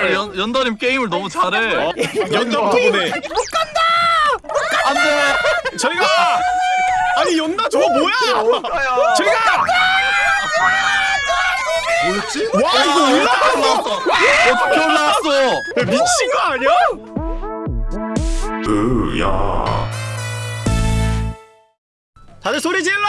아, 연, 연다님 게임을 너무 잘해. 어? 연장 덕분에 안돼. 저리가 아니 연나 저거 뭐야? 저리가 뭐였지? 와 이거 올라갔어 어떻게 올라왔어? 미친 거 아니야? 으야 다들 소리 질러!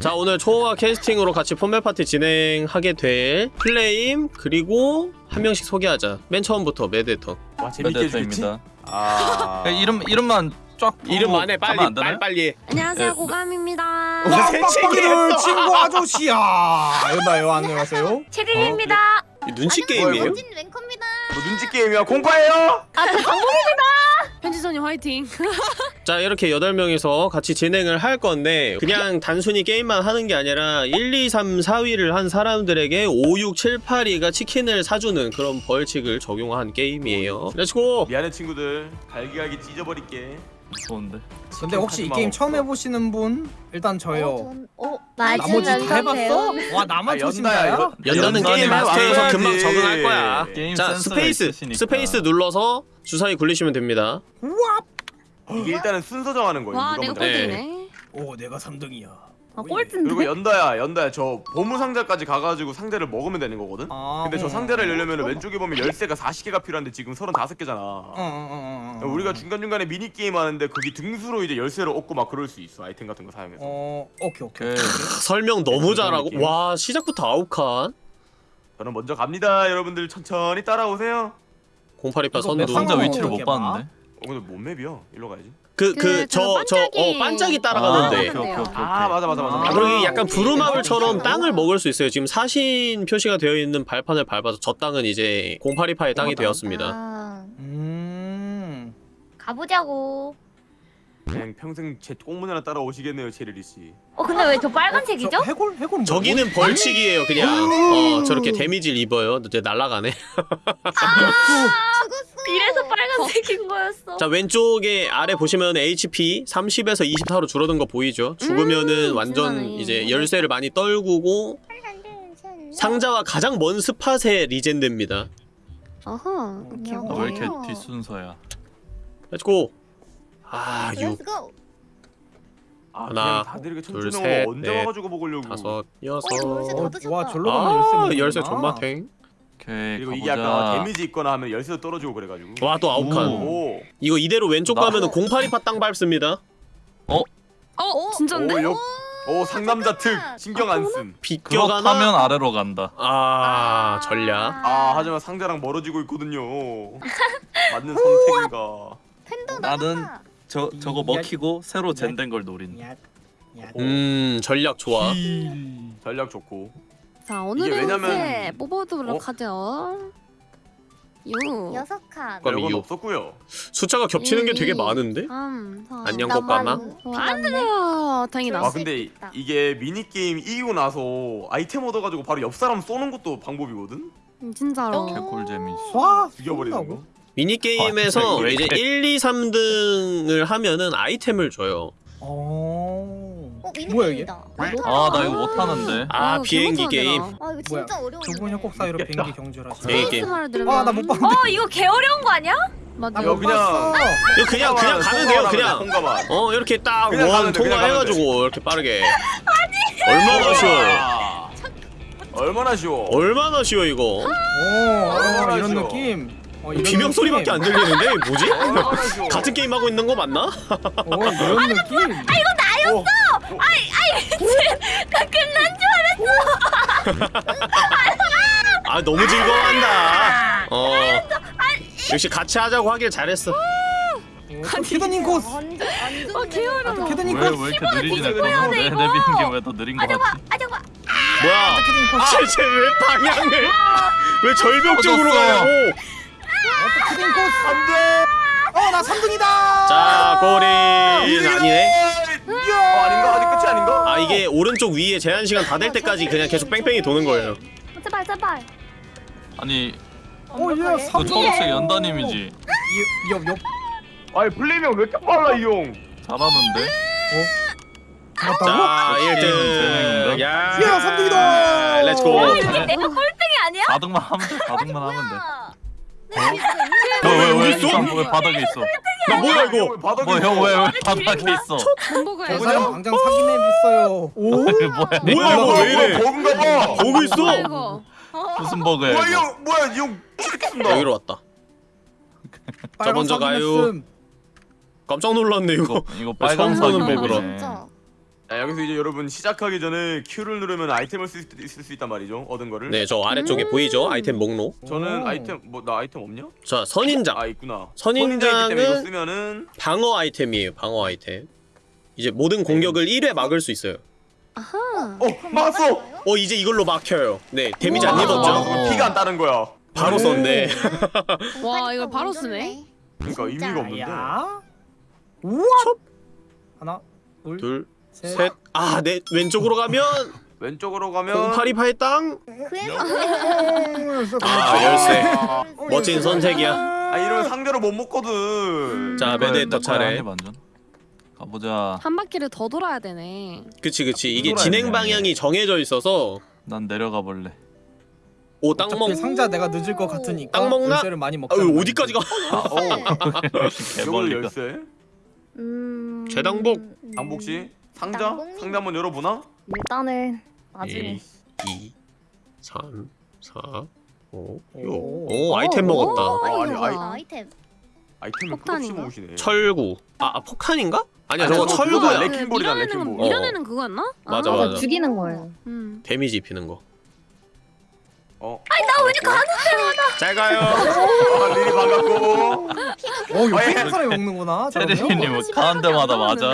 자 오늘 초호화 캐스팅으로 같이 폰멜 파티 진행하게 될 플레임 그리고 한 명씩 소개하자 맨 처음부터 매드터 와 재밌게? 메데터입니다. 아 이름 이름만 쫙 이름 안해 하면 빨리? 빨리 빨리 안녕하세요 네. 고감입니다. 새치기를 친구 아저씨야. 여봐요 안녕하세요. 체리입니다. 눈치 게임이에요? 진 랭커입니다. 뭐 눈치 게임이야 공파예요? 편지선님 화이팅. 자 이렇게 8명이서 같이 진행을 할 건데 그냥 단순히 게임만 하는 게 아니라 1, 2, 3, 4위를 한 사람들에게 5, 6, 7, 8위가 치킨을 사주는 그런 벌칙을 적용한 게임이에요 Let's go! 미안해 친구들 갈기갈기 찢어버릴게 좋은데. 근데 혹시 이 게임 없어. 처음 해보시는 분 일단 저요. 어, 나머지 다 해봤어? 와 나만 아? 연다야, 연다는 연다는 게임 마스터여서. 금방 적응할 거야 게임 자 스페이스! 있으시니까. 스페이스 눌러서 주사위 굴리시면 됩니다 이게 일단은 순서 정하는 거예요 와 누가 내가 먼저 네. 꼴등이네. 오 내가 3등이야. 아 꼴등인데. 그리고 연다야 연다야 저 보물 상자까지 가가지고 상자를 먹으면 되는 거거든? 아, 근데 저 어. 상자를 열려면 왼쪽에 보면 열쇠가 40개가 필요한데 지금 35개잖아 어, 어, 어, 어, 어. 우리가 중간중간에 미니게임 하는데 거기 등수로 이제 열쇠를 얻고 막 그럴 수 있어 아이템 같은 거 사용해서 어 오케이 오케이. 오케이. 설명 너무 잘하고. 와 시작부터 아홉칸 저는 먼저 갑니다 여러분들 천천히 따라오세요 0828 이거 선두 몇 상자 위치를 못? 봤는데. 어 근데 뭔 맵이야? 일로 가야지 그 그, 그저저저어 반짝이. 반짝이 아, 따라가는데 오케이, 오케이, 오케이, 오케이. 아 맞아 맞아 맞아 아, 그리고 약간 오케이. 부루마블처럼 오케이. 땅을 먹을 수 있어요. 지금 사신 표시가 되어 있는 발판을 밟아서 저 땅은 이제 0828의 땅이 되었습니다. 아, 음. 가보자고. 그냥 평생 제 꽁문 하나 따라오시겠네요 체리리 씨 어 근데 왜 저 빨간색이죠? 저 해골 해골 뭐? 저기는 벌칙이에요, 그냥. 어, 저렇게 데미지를 입어요. 이제 날아가네. 이래서 빨간색인 거였어. 자, 왼쪽에 아래 보시면 HP 30에서 24로 줄어든 거 보이죠? 죽으면은 음, 완전 신나네. 이제 열쇠를 많이 떨구고 상자와 가장 먼 spot에 regen됩니다. 어허. 오케이 아, 오케이. 왜 이렇게 뒷순서야? let's go. 아, 6, 아 하나, 다들 이렇게 둘, 셋, 넷, 와가지고 먹으려고 다섯, 여섯. 어, 와 절로 가면 아, 열쇠 열쇠. 존맛탱. 오케이. 그리고 이게 가보자. 아까 데미지 있거나 하면 열쇠도 떨어지고 그래가지고 와, 또 아홉 칸. 오. 이거 이대로 왼쪽 나- 가면은 0828땅 밟습니다. 어 진짜인데? 오, 역, 오 상남자 특 신경 안 씀. 비껴가나? 그렇다면 아래로 간다. 아, 전략. 아 하지만 상자랑 멀어지고 있거든요. 맞는 선택인가? 나는 저 저거 야. 먹히고 새로 젠된 걸 노린. 음, 전략 좋아. 전략 좋고. 자 이게 오늘의 왜냐면- 운세 뽑아보도록 어? 하죠. 유. 여섯 칸. 그럼 이유. 없었고요. 숫자가 겹치는 게 되게 이, 많은데? 3, 4. 안녕 꽃가마. 어, 안 돼요. 다행이다. 아 근데 이- 이게 미니 게임 이기고 나서 아이템 얻어가지고 바로 옆 사람 쏘는 것도 방법이거든. 음, 진짜로. 개꿀잼이. 와 죽여버리는 거. 미니게임에서 아, 왜 이제 이렇게- 1, 2, 3등을 하면은 아이템을 줘요. 어. 어, 뭐야 이게? 아나 이거 못 하는데. 아, 어, 비행기 게임. 나. 아 이거 뭐야? 진짜 어려워. 두 분이 꼭 사이로 비행기 게임. ASMR 들으면. 아나 못 봤는데. 어 이거 개 어려운 거 아니야? 맞아. 야, 그냥- 이거 그냥 그냥 가면 돼요, 그냥. 어, 이렇게 딱 그냥 원 가면 돼, 그냥 가면 통과해가지고 이렇게 빠르게. 얼마나 쉬워. 아, 얼마나 쉬워. 얼마나 쉬워 이거. 오 아, 이런 알았어. 느낌. 어, 비명 소리밖에 안 들리는데 뭐지? 쉬워. 같은 게임 하고 있는 거 맞나? 어 이런 느낌. 어, 아 너무 즐거워한다. 어. 역시 같이 하자고 하길 잘했어. 캐더님 코스. 완전 완전. 어, 개 어려워. 캐더님 왜 코스. 왜 이렇게 느리지 내 뭐야, 내 이거. 내비는 게왜더 느린 거 같지? 아 잠깐. 뭐야? 캐더님. 쟤왜 방향을 왜 절벽 쪽으로 터졌어. 가냐고? 캐더님 코스. 안돼. 어나 3등이다. 자 꼬리 아니네. 어, 아닌가? 아직 끝이 아닌가? 아 이게 오른쪽 위에 제한 시간 다 될 때까지 그냥 계속 뺑뺑이 도는 거예요. 제발 제발. 아니 오예 그 3등. 초록색 연다님이지. 옆옆 아니 플레이명 왜 이렇게 빨라 이 형? 잘하는데. 잡았다고? 자 재능인가? 1등 야 야, 삼등이다! let's go 야 이게 내가 꼴등이 아니야? 4등만 하면 돼 4등만 하면 돼 왜, 왜, 어디 있어? 왜 바닥에 있어? 야 뭐야 이거? 바닥에 뭐형왜 왜 바닥에 있어? 저 사람 당장 사기맵 있어요. 오? 뭐야? 뭐야 이거? 왜 이래? 버그인가 봐. 보고 있어? 이거? 무슨 버그야 뭐야 이거? 이형 뭐야 이형 치겠습니다? 여기로 왔다. 저 먼저 가요. 깜짝 놀랐네 이거. 이거 이거 빨간 보는 사기 버그라. 버그네 자, 여기서 이제 여러분 시작하기 전에 Q를 누르면 아이템을 쓸 수 있을 수 있단 말이죠 얻은 거를. 네저 아래쪽에 보이죠? 아이템 목록? 저는 오. 아이템 뭐 나 아이템 없냐? 자 선인장. 아 있구나. 선인장은- 쓰면은 방어 아이템이에요 방어 아이템. 이제 모든 공격을 1회 막을 수 있어요. 아하. 어 막았어! 어 이제 이걸로 막혀요. 네 데미지 안. 입었죠? 막았어 피가 안 따는 거야. 바로 썼네. 와 이걸 바로 쓰네? 그러니까 의미가 없는데. 야. 우와. 하나, 둘, 셋. 둘 셋아내 왼쪽으로 가면 왼쪽으로 가면 0828 땅. 오, 아, 열쇠. 아, 멋진 선색이야. 아 이러면 상대로 못 먹거든. 자 메데터 차례. 가보자. 한 바퀴를 더 돌아야 되네. 그치 그치. 이게 돌아야 진행 돼. 방향이 정해져 있어서 난 내려가 볼래. 오 땅 먹. 상자 내가 늦을 것 같으니까 땅 먹나? 열쇠를 많이 먹자. 아유 어디까지 가? 어 이걸 개벌리가 열쇠? 음... 재당복. 당복씨 상자 당복님? 상자 한번 열어보나? 일단은 나중에 1 2 3 4 5 6 오. 오 아이템 먹었다 어, 아니, 아니 아이- 아이, 아이템 아이템을 폭탄인가? 끝없이 모으시네 철구 아, 아 폭탄인가? 아니야 아니, 저거 저거 철구야 그거야. 레킹볼이잖아, 밀어내는 레킹볼. 거- 밀어내는 그거였나? 맞아, 아, 맞아. 죽이는 거예요. 음. 데미지 입히는 거 어 아니 나 왜 이렇게 가는 잘 가요 아 리리 반갑고 어. 한 사람이 먹는구나. 저러면? 테리님 가는 데마다 맞아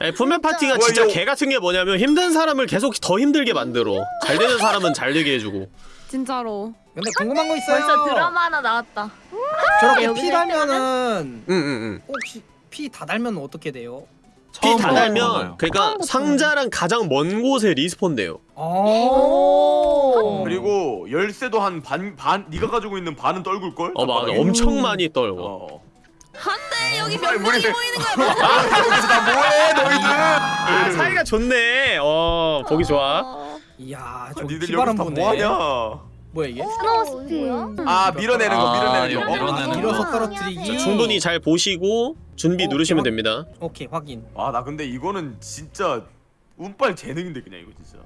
아니, Pummel Party가 뭐야, 진짜 개 같은 게 뭐냐면 힘든 사람을 계속 더 힘들게 만들어 잘 되는 사람은 잘 되게 해주고 진짜로 근데 궁금한 거 있어요. 벌써 드라마 하나 나왔다. 저렇게 여기서 피 달면은 응 응 응 혹시 피 다 달면 어떻게 돼요? 피 다 달면. 그러니까. 상자랑 가장 먼 곳에 respawn 돼요 오. 그리고 열쇠도 한 반 반 네가 가지고 있는 반은 떨굴 걸? 어 맞아 엄청 많이 떨궈 어. 한데 여기 몇 명이 명이 보이는 거야 여기서 다 뭐해 너희들? 아 사이가 좋네 어 보기 좋아 이야, 저 니들 기발한 여기서 다. 뭐하냐? 뭐야 이게? Snowy Spin. 아 밀어내는 거 아, 밀어내는 이거 거. 밀어내는 밀어서 거. 떨어뜨리기. 자, 충분히 잘 보시고 준비 어, 누르시면 대박. 됩니다 오케이 확인. 아 나 근데 이거는 진짜 운빨 재능인데 그냥 이거 진짜.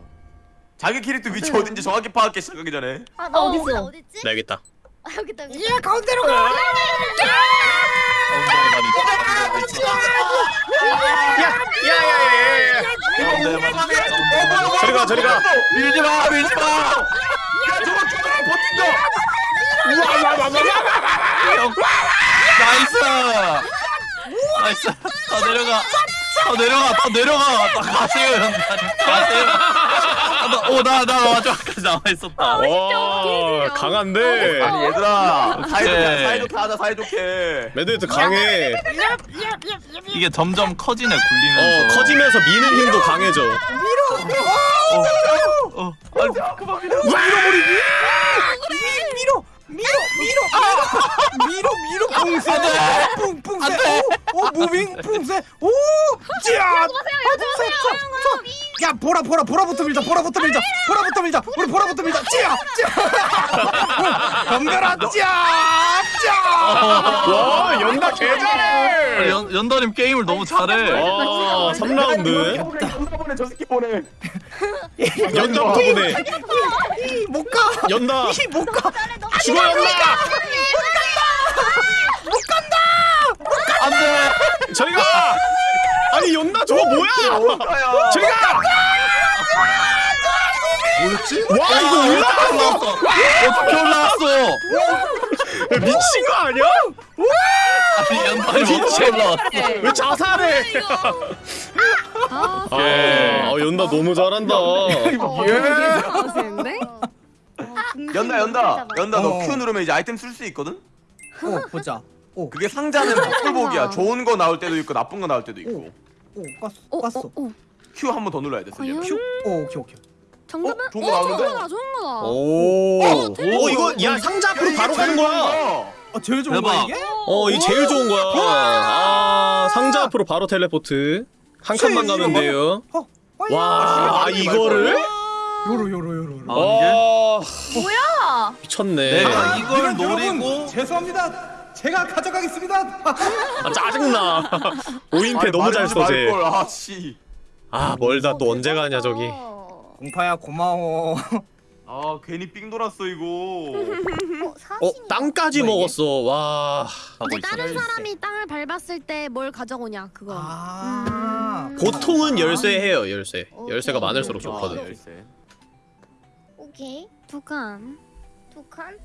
자기 캐릭터 위치 어딘지 정확히 파악해 시작하기 전에. 아, 나? 어디 있지? 나 여기 있다 아, 여기 있다. 여기 있다. 예, 가운데로 가. 야야야야야 저리 가 저리 가 밀지 마 밀지 마. 야 저거 저거 버틴다. nice nice 더 내려가 더 내려가 더 내려가. 더 가세요 가세요. 오나나 마지막까지 남아 있었다. 와 강한데? 아니 얘들아 사이좋게 오케이. 사이좋게 하자 사이좋게. 매드트 강해. 이게 점점 커지네 어 굴리면서. 커지면서 미는 힘도 강해져. 어, 아니 그만 밀어. 밀어, 밀어, 밀어, 밀어, 밀어, 뿡세, 뿡뿡세, 오, 오, moving, 뿡세, 오, 찌야, 야, 보라, 보라, 보라부터 밀자, 보라부터 밀자, 보라부터 밀자, 우리 보라부터 밀자, 찌야, 찌야, 덤벼라, 찌야, 찌야. 와 연다 개잘해 연, 연다님 게임을 너무 잘해. 와 3라운드. 연다 보내 저 새끼 보내. 연다부터 보내 이, 못 가, 연다. 이, 못 가. 죽어 연다. 안돼. 저리 가 아니 연다 저거 뭐야? 어디가야? 저리 가 뭐였지? 와, 이거 올라갔어. 어떻게 올라왔어 야, 미친 거 아니야? 아니 연다님 어떻게 올라왔어 왜 자살해? 아 아, 아 연다 너무 잘한다. 아세는데? 연다 연다. 연다 너 어. Q 누르면 이제 아이템 쓸 수 있거든? 오, 보자. 오, 그게 상자는 복불복이야. 좋은 거 나올 때도 있고 나쁜 거 나올 때도 있고. 오, 깠어, 어, 깠어. 어, 어. Q 한 번 더 눌러야 돼 과연? 오, 오케이, 오케이. 정답은? 어? 좋은 거 나오는데? 좋은 거다 좋은 거다 오, 오 이거 야 상자 앞으로 바로 가는 거야 아, 제일 좋은. 거야 이게? 어 이 제일 좋은 거야 아 상자 앞으로 바로 텔레포트 한 칸만 가면 돼요 어, 와 아, 이거를? 요로 요로 요로 요로. 아? 뭐야? 미쳤네 내가 이걸 이런 노리고 여러분, 죄송합니다. 제가 가져가겠습니다. 아 짜증나 5인패 너무 잘걸 아씨 아 멀다 또 언제 가냐 저기 어, 공파야 고마워. 아 괜히 삥 돌았어 이거 어 사신이야. 땅까지 뭐야, 이게? 먹었어 와 이제 있어. 다른 사람이 땅을 밟았을 때 뭘 가져오냐 그거. 아. 보통은 열쇠 해요 열쇠 오케이. 열쇠가 많을수록 아, 좋거든 열쇠. 오케이. 두 칸. 두 칸.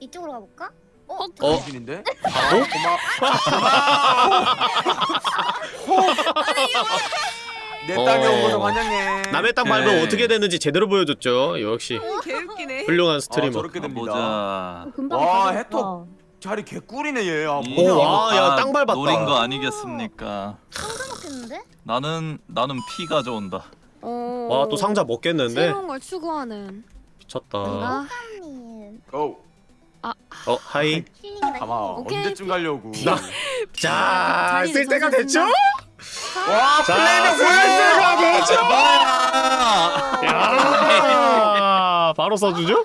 이쪽으로 가볼까? 어? 어? 당신인데? 바보? 내 땅에 온 것을 어. 환영해 남의 땅 밟으면 오케이. 어떻게 되는지 제대로 보여줬죠 역시 개웃기네. 훌륭한 아, 스트리머 저렇게 됩니다 보자. 금방 와, 가져왔다. 해톱. 자리 개꿀이네 얘아 이- 뭐냐 오, 와, 야, 다땅 밟았다. 노린 거 아니겠습니까? 상자 먹겠는데? 나는 나는 피 가져온다. 어. 와 또 상자 먹겠는데 새로운 걸 추구하는. 미쳤다 아, 님고 어 하이. 가마 오케이. 언제쯤 가려고 나- 자 자리를 쓸 때가 됐죠? 와 됐죠? 아, 야 바로 써주죠?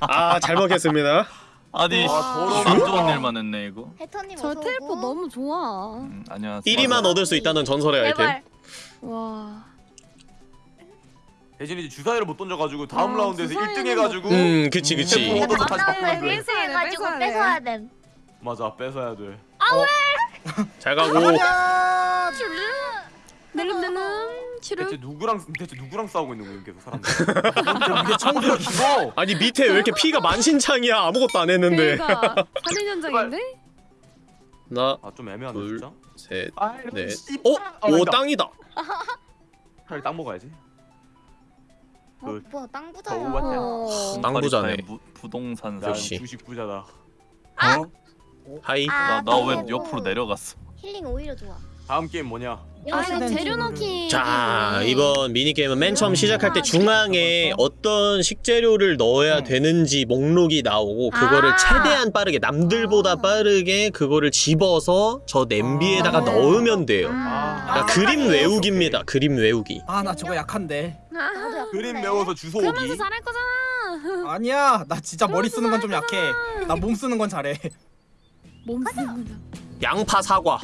아잘 먹겠습니다 아니. 안 좋은 일만 했네 이거. 해터님 저 텔포. 너무 좋아. 음, 안녕하세요. 1위만 얻을 수 있다는 전설의 아이템 제발. 와. 대신 이제 주사위를 못 던져가지고 다음 아, 라운드에서 주사위는 1등 해가지고 음 그치 그치 얻어서 다시 바꾸면 돼 회수해가지고 뺏어야 돼. 뺏어야 됨. 맞아 뺏어야 돼 잘 가고 낼름낼름 치르. 대체 누구랑 대체 누구랑 싸우고 있는 거야 계속 사람들 이게 청소야 이거 아니 밑에 왜 이렇게 피가 만신창이야 아무것도 안 했는데 그러니까 살인 현장인데? 아좀 애매하네 둘. 진짜 나셋넷 아이고, 네. 씨발. 어? 아, 오. 땅이다 차라리 땅 먹어야지 어, 그- 땅 어, 부자야. 맞다. 어. 땅 부자네. 부, 부동산 난 역시. 주식 부자다 hi 아, 텔포. 옆으로 내려갔어? 힐링 오히려 좋아. 다음 게임 뭐냐 아 이거 재료 넣기. 자 이번 미니게임은 맨 처음 시작할 때 중앙에 어떤 식재료를 넣어야 되는지 목록이 나오고 그거를 아. 최대한 빠르게 남들보다 빠르게 그거를 집어서 저 냄비에다가 아. 넣으면 돼요 아. 그러니까 그림 외우기입니다 그림 외우기 아 나 저거 약한데. 나도. 그림 외워서 주소 그러면서 오기 잘할 거잖아. 아니야 나 진짜 머리 쓰는 건 좀 약해. 나 몸 쓰는 건 잘해. 몸. 양파 사과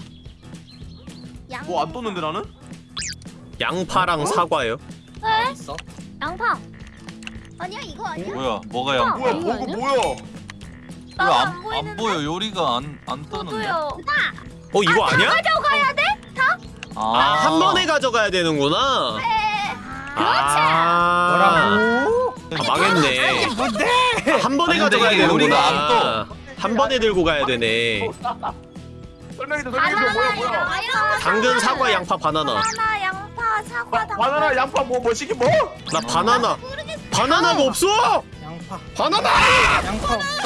양. 뭐안 떴는데 나는? 양파랑 사과요 있어? 양파. 아니야 이거 아니야? 뭐야? 뭐가 양? 뭐야 이거 보고 아니야? 뭐야 왜안 안 보이는데? 보여? 요리가 안안 뜨는데. 저도요. 어 이거 아 니야? 아, 아 한 번에 가져가야 되는구나 아 뭐라고? 아, 망했네 뭔데? 한 번에 가져가야 이게 요리가 되는구나 한 번에 들고 가야 되네 설명해줘 설명해줘 뭐야 뭐야 바나나. 당근 사과 양파 바나나 바나나 양파 사과 당근. 바나나 양파 뭐 뭐 시키 뭐? 나 바나나 바나나가 없어 양파. 바나나 양파 없어.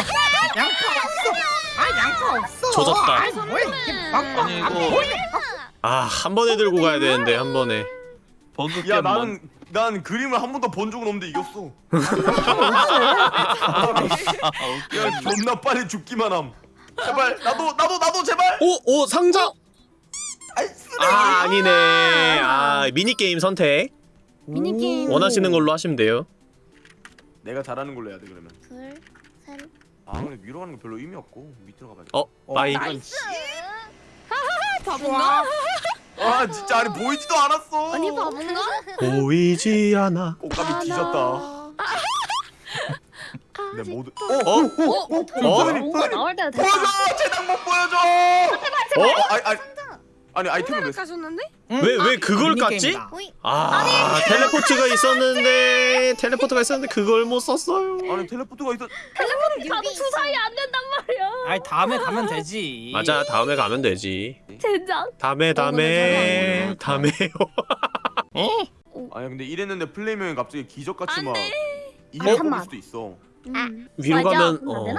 양파 없어. 아 양파 없어. 조졌다. 아이, 뭐. 아니 이거 아한 번에 들고 가야 되는데 한 번에 버그 야 게임 나는 뭔? 난 그림을 한 번도 본 적은 없는데 이겼어. 아, 야 존나 빨리 죽기만 함. 제발 나도 나도 나도 제발! 오! 오 상자! 쓰레기. 아 아니네. 아 미니 게임 선택. 미니 게임. 원하시는 걸로 하시면 돼요. 내가 잘하는 걸로 해야 돼 그러면. 둘, 셋. 아 근데 위로 가는 거 별로 의미 없고. 밑으로 가봐야겠다 어 bye. nice. 바본가? 아 진짜 아니 보이지도 않았어 아니 바본가? 보이지 않아 꽃감이 뒤졌다 내 모두 어? 어? 어? 뭔가 나올 때가 됐다. 보여줘 재단 못 보여줘 어? 아니 아니 아니 아이템을 왜 가셨는데? 왜왜 그걸 깠지? 아 teleport가 있었는데 teleport가 있었는데 그걸 못 썼어요 아니 teleport가 있어 가도 주사위 안 된단 말이야. 아이 다음에 가면 되지. 맞아 다음에 가면 되지 젠장. 다음에 다음에 다음에요 아니 근데 이랬는데 플레이명이 갑자기 기적같이 안막 돼. 이를 아. 수도 있어 음. 위로 맞아. 가면 어?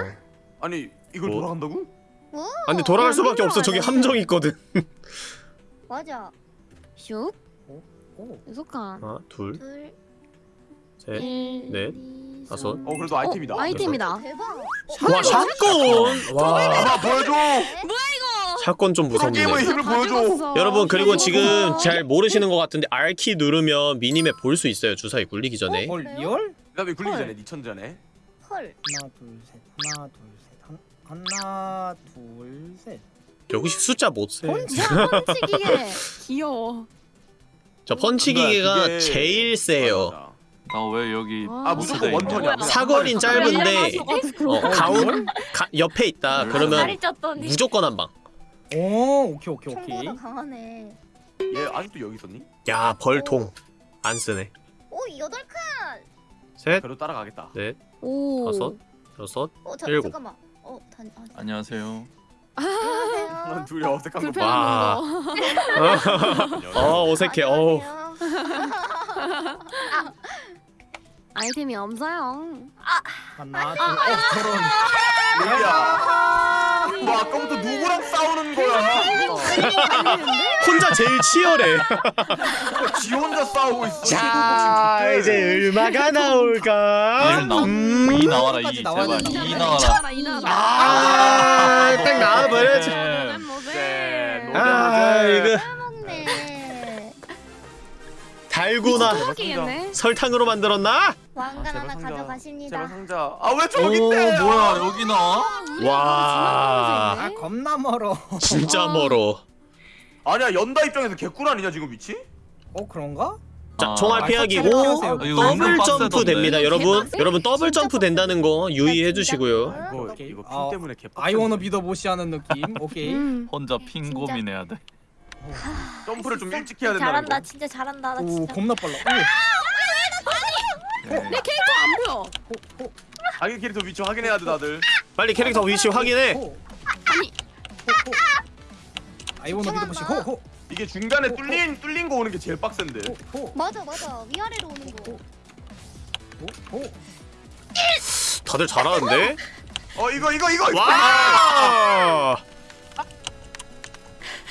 아니 이걸 뭐? 돌아간다고? 오. 아 근데 돌아갈 수밖에 없어 저기 함정 있거든 맞아. 슉. 오. 여섯 칸. 하나 둘. 둘셋 일, 넷, 이, 다섯. 삼. 어 그래도 아이템이다 어, 아이템이다. 대박. 와 shotgun 와아 보여줘 뭐야 이거? shotgun 좀 무섭네. 게임의 힘을 보여줘. 여러분 그리고 지금. 잘 모르시는 것 같은데 R키 누르면 minimap 볼 수 있어요 주사위 굴리기 전에 헐 real? 그다음에 굴리기 헐. 전에 니천 전에. 헐. 하나 둘셋 하나 둘셋 하나 둘셋 여기서 숫자 못 세. 야 펀치 기계. 귀여워. 저 펀치 기계가 이게- 제일 세요. 나 왜 여기 아 무조건 원턴이야. 사거리는 짧은데. 어, 가운 가, 옆에 있다 그러면 다리 쪘더니. 무조건 한 방. 오 오케이 오케이 오케이 강하네. 얘 아직도 여기 있었니? 야 벌통 안 쓰네. 오 여덟 칸. 셋, 그래도 따라가겠다. 넷, 오. 다섯, 여섯. 어 자, 일곱. 잠깐만. 어 단. 아, 안녕하세요 안녕하세요. 둘이 어색한 거. 와. 거. 어 어색해. 어. 아이템이 없어요. 하나 둘어 저런 야. 뭐 아까부터 누구랑 싸우는 거야? 혼자 제일 치열해. 지 혼자 싸우고 있어. 자 이제 음악가 나올까? 음. 이 나와라 이 제발. 이 나와라. 아, 딱 나와버렸지. 네, 노래 아 이거 먹네. 달구나 웃기겠네. 설탕으로 만들었나? 왕관 제발 하나 상자. 제발 가져가십니다. 상자. 아왜오 저기 있대? 뭐야 여기 나와? 와. 아 겁나 멀어 진짜 멀어. 아니야 연다 입장에서 개꿀 아니냐 지금 위치? 어 그런가? 자 아, 총알 아, 피하기고 설치하세요. 아, 이거 더블 은근 점프 빡세던데. 됩니다 여러분? 여러분 더블 점프 된다는 거 유의해 주시고요 이거. 이거 ping 아, 때문에 개. I wanna be the boshy 하는 느낌 오케이 음. 혼자 ping. 고민해야 돼 점프를 좀 일찍 해야 된다. 잘한다. 진짜 잘한다. 나 오 진짜. 겁나 빨라 네. 내 캐릭터 안 보여. 오, 오, 자기 캐릭터 위치 확인해야 돼 다들. 빨리 캐릭터 위치 확인해 호. 아니. 호, 호. I Wanna Be the Boshy 호호 이게 중간에 뚫린 뚫린 거 오는 게 제일 빡센데. 호, 맞아 맞아. 위아래로 오는 거. 호, 호. 다들 잘하는데? 어 이거 이거 이거. 와!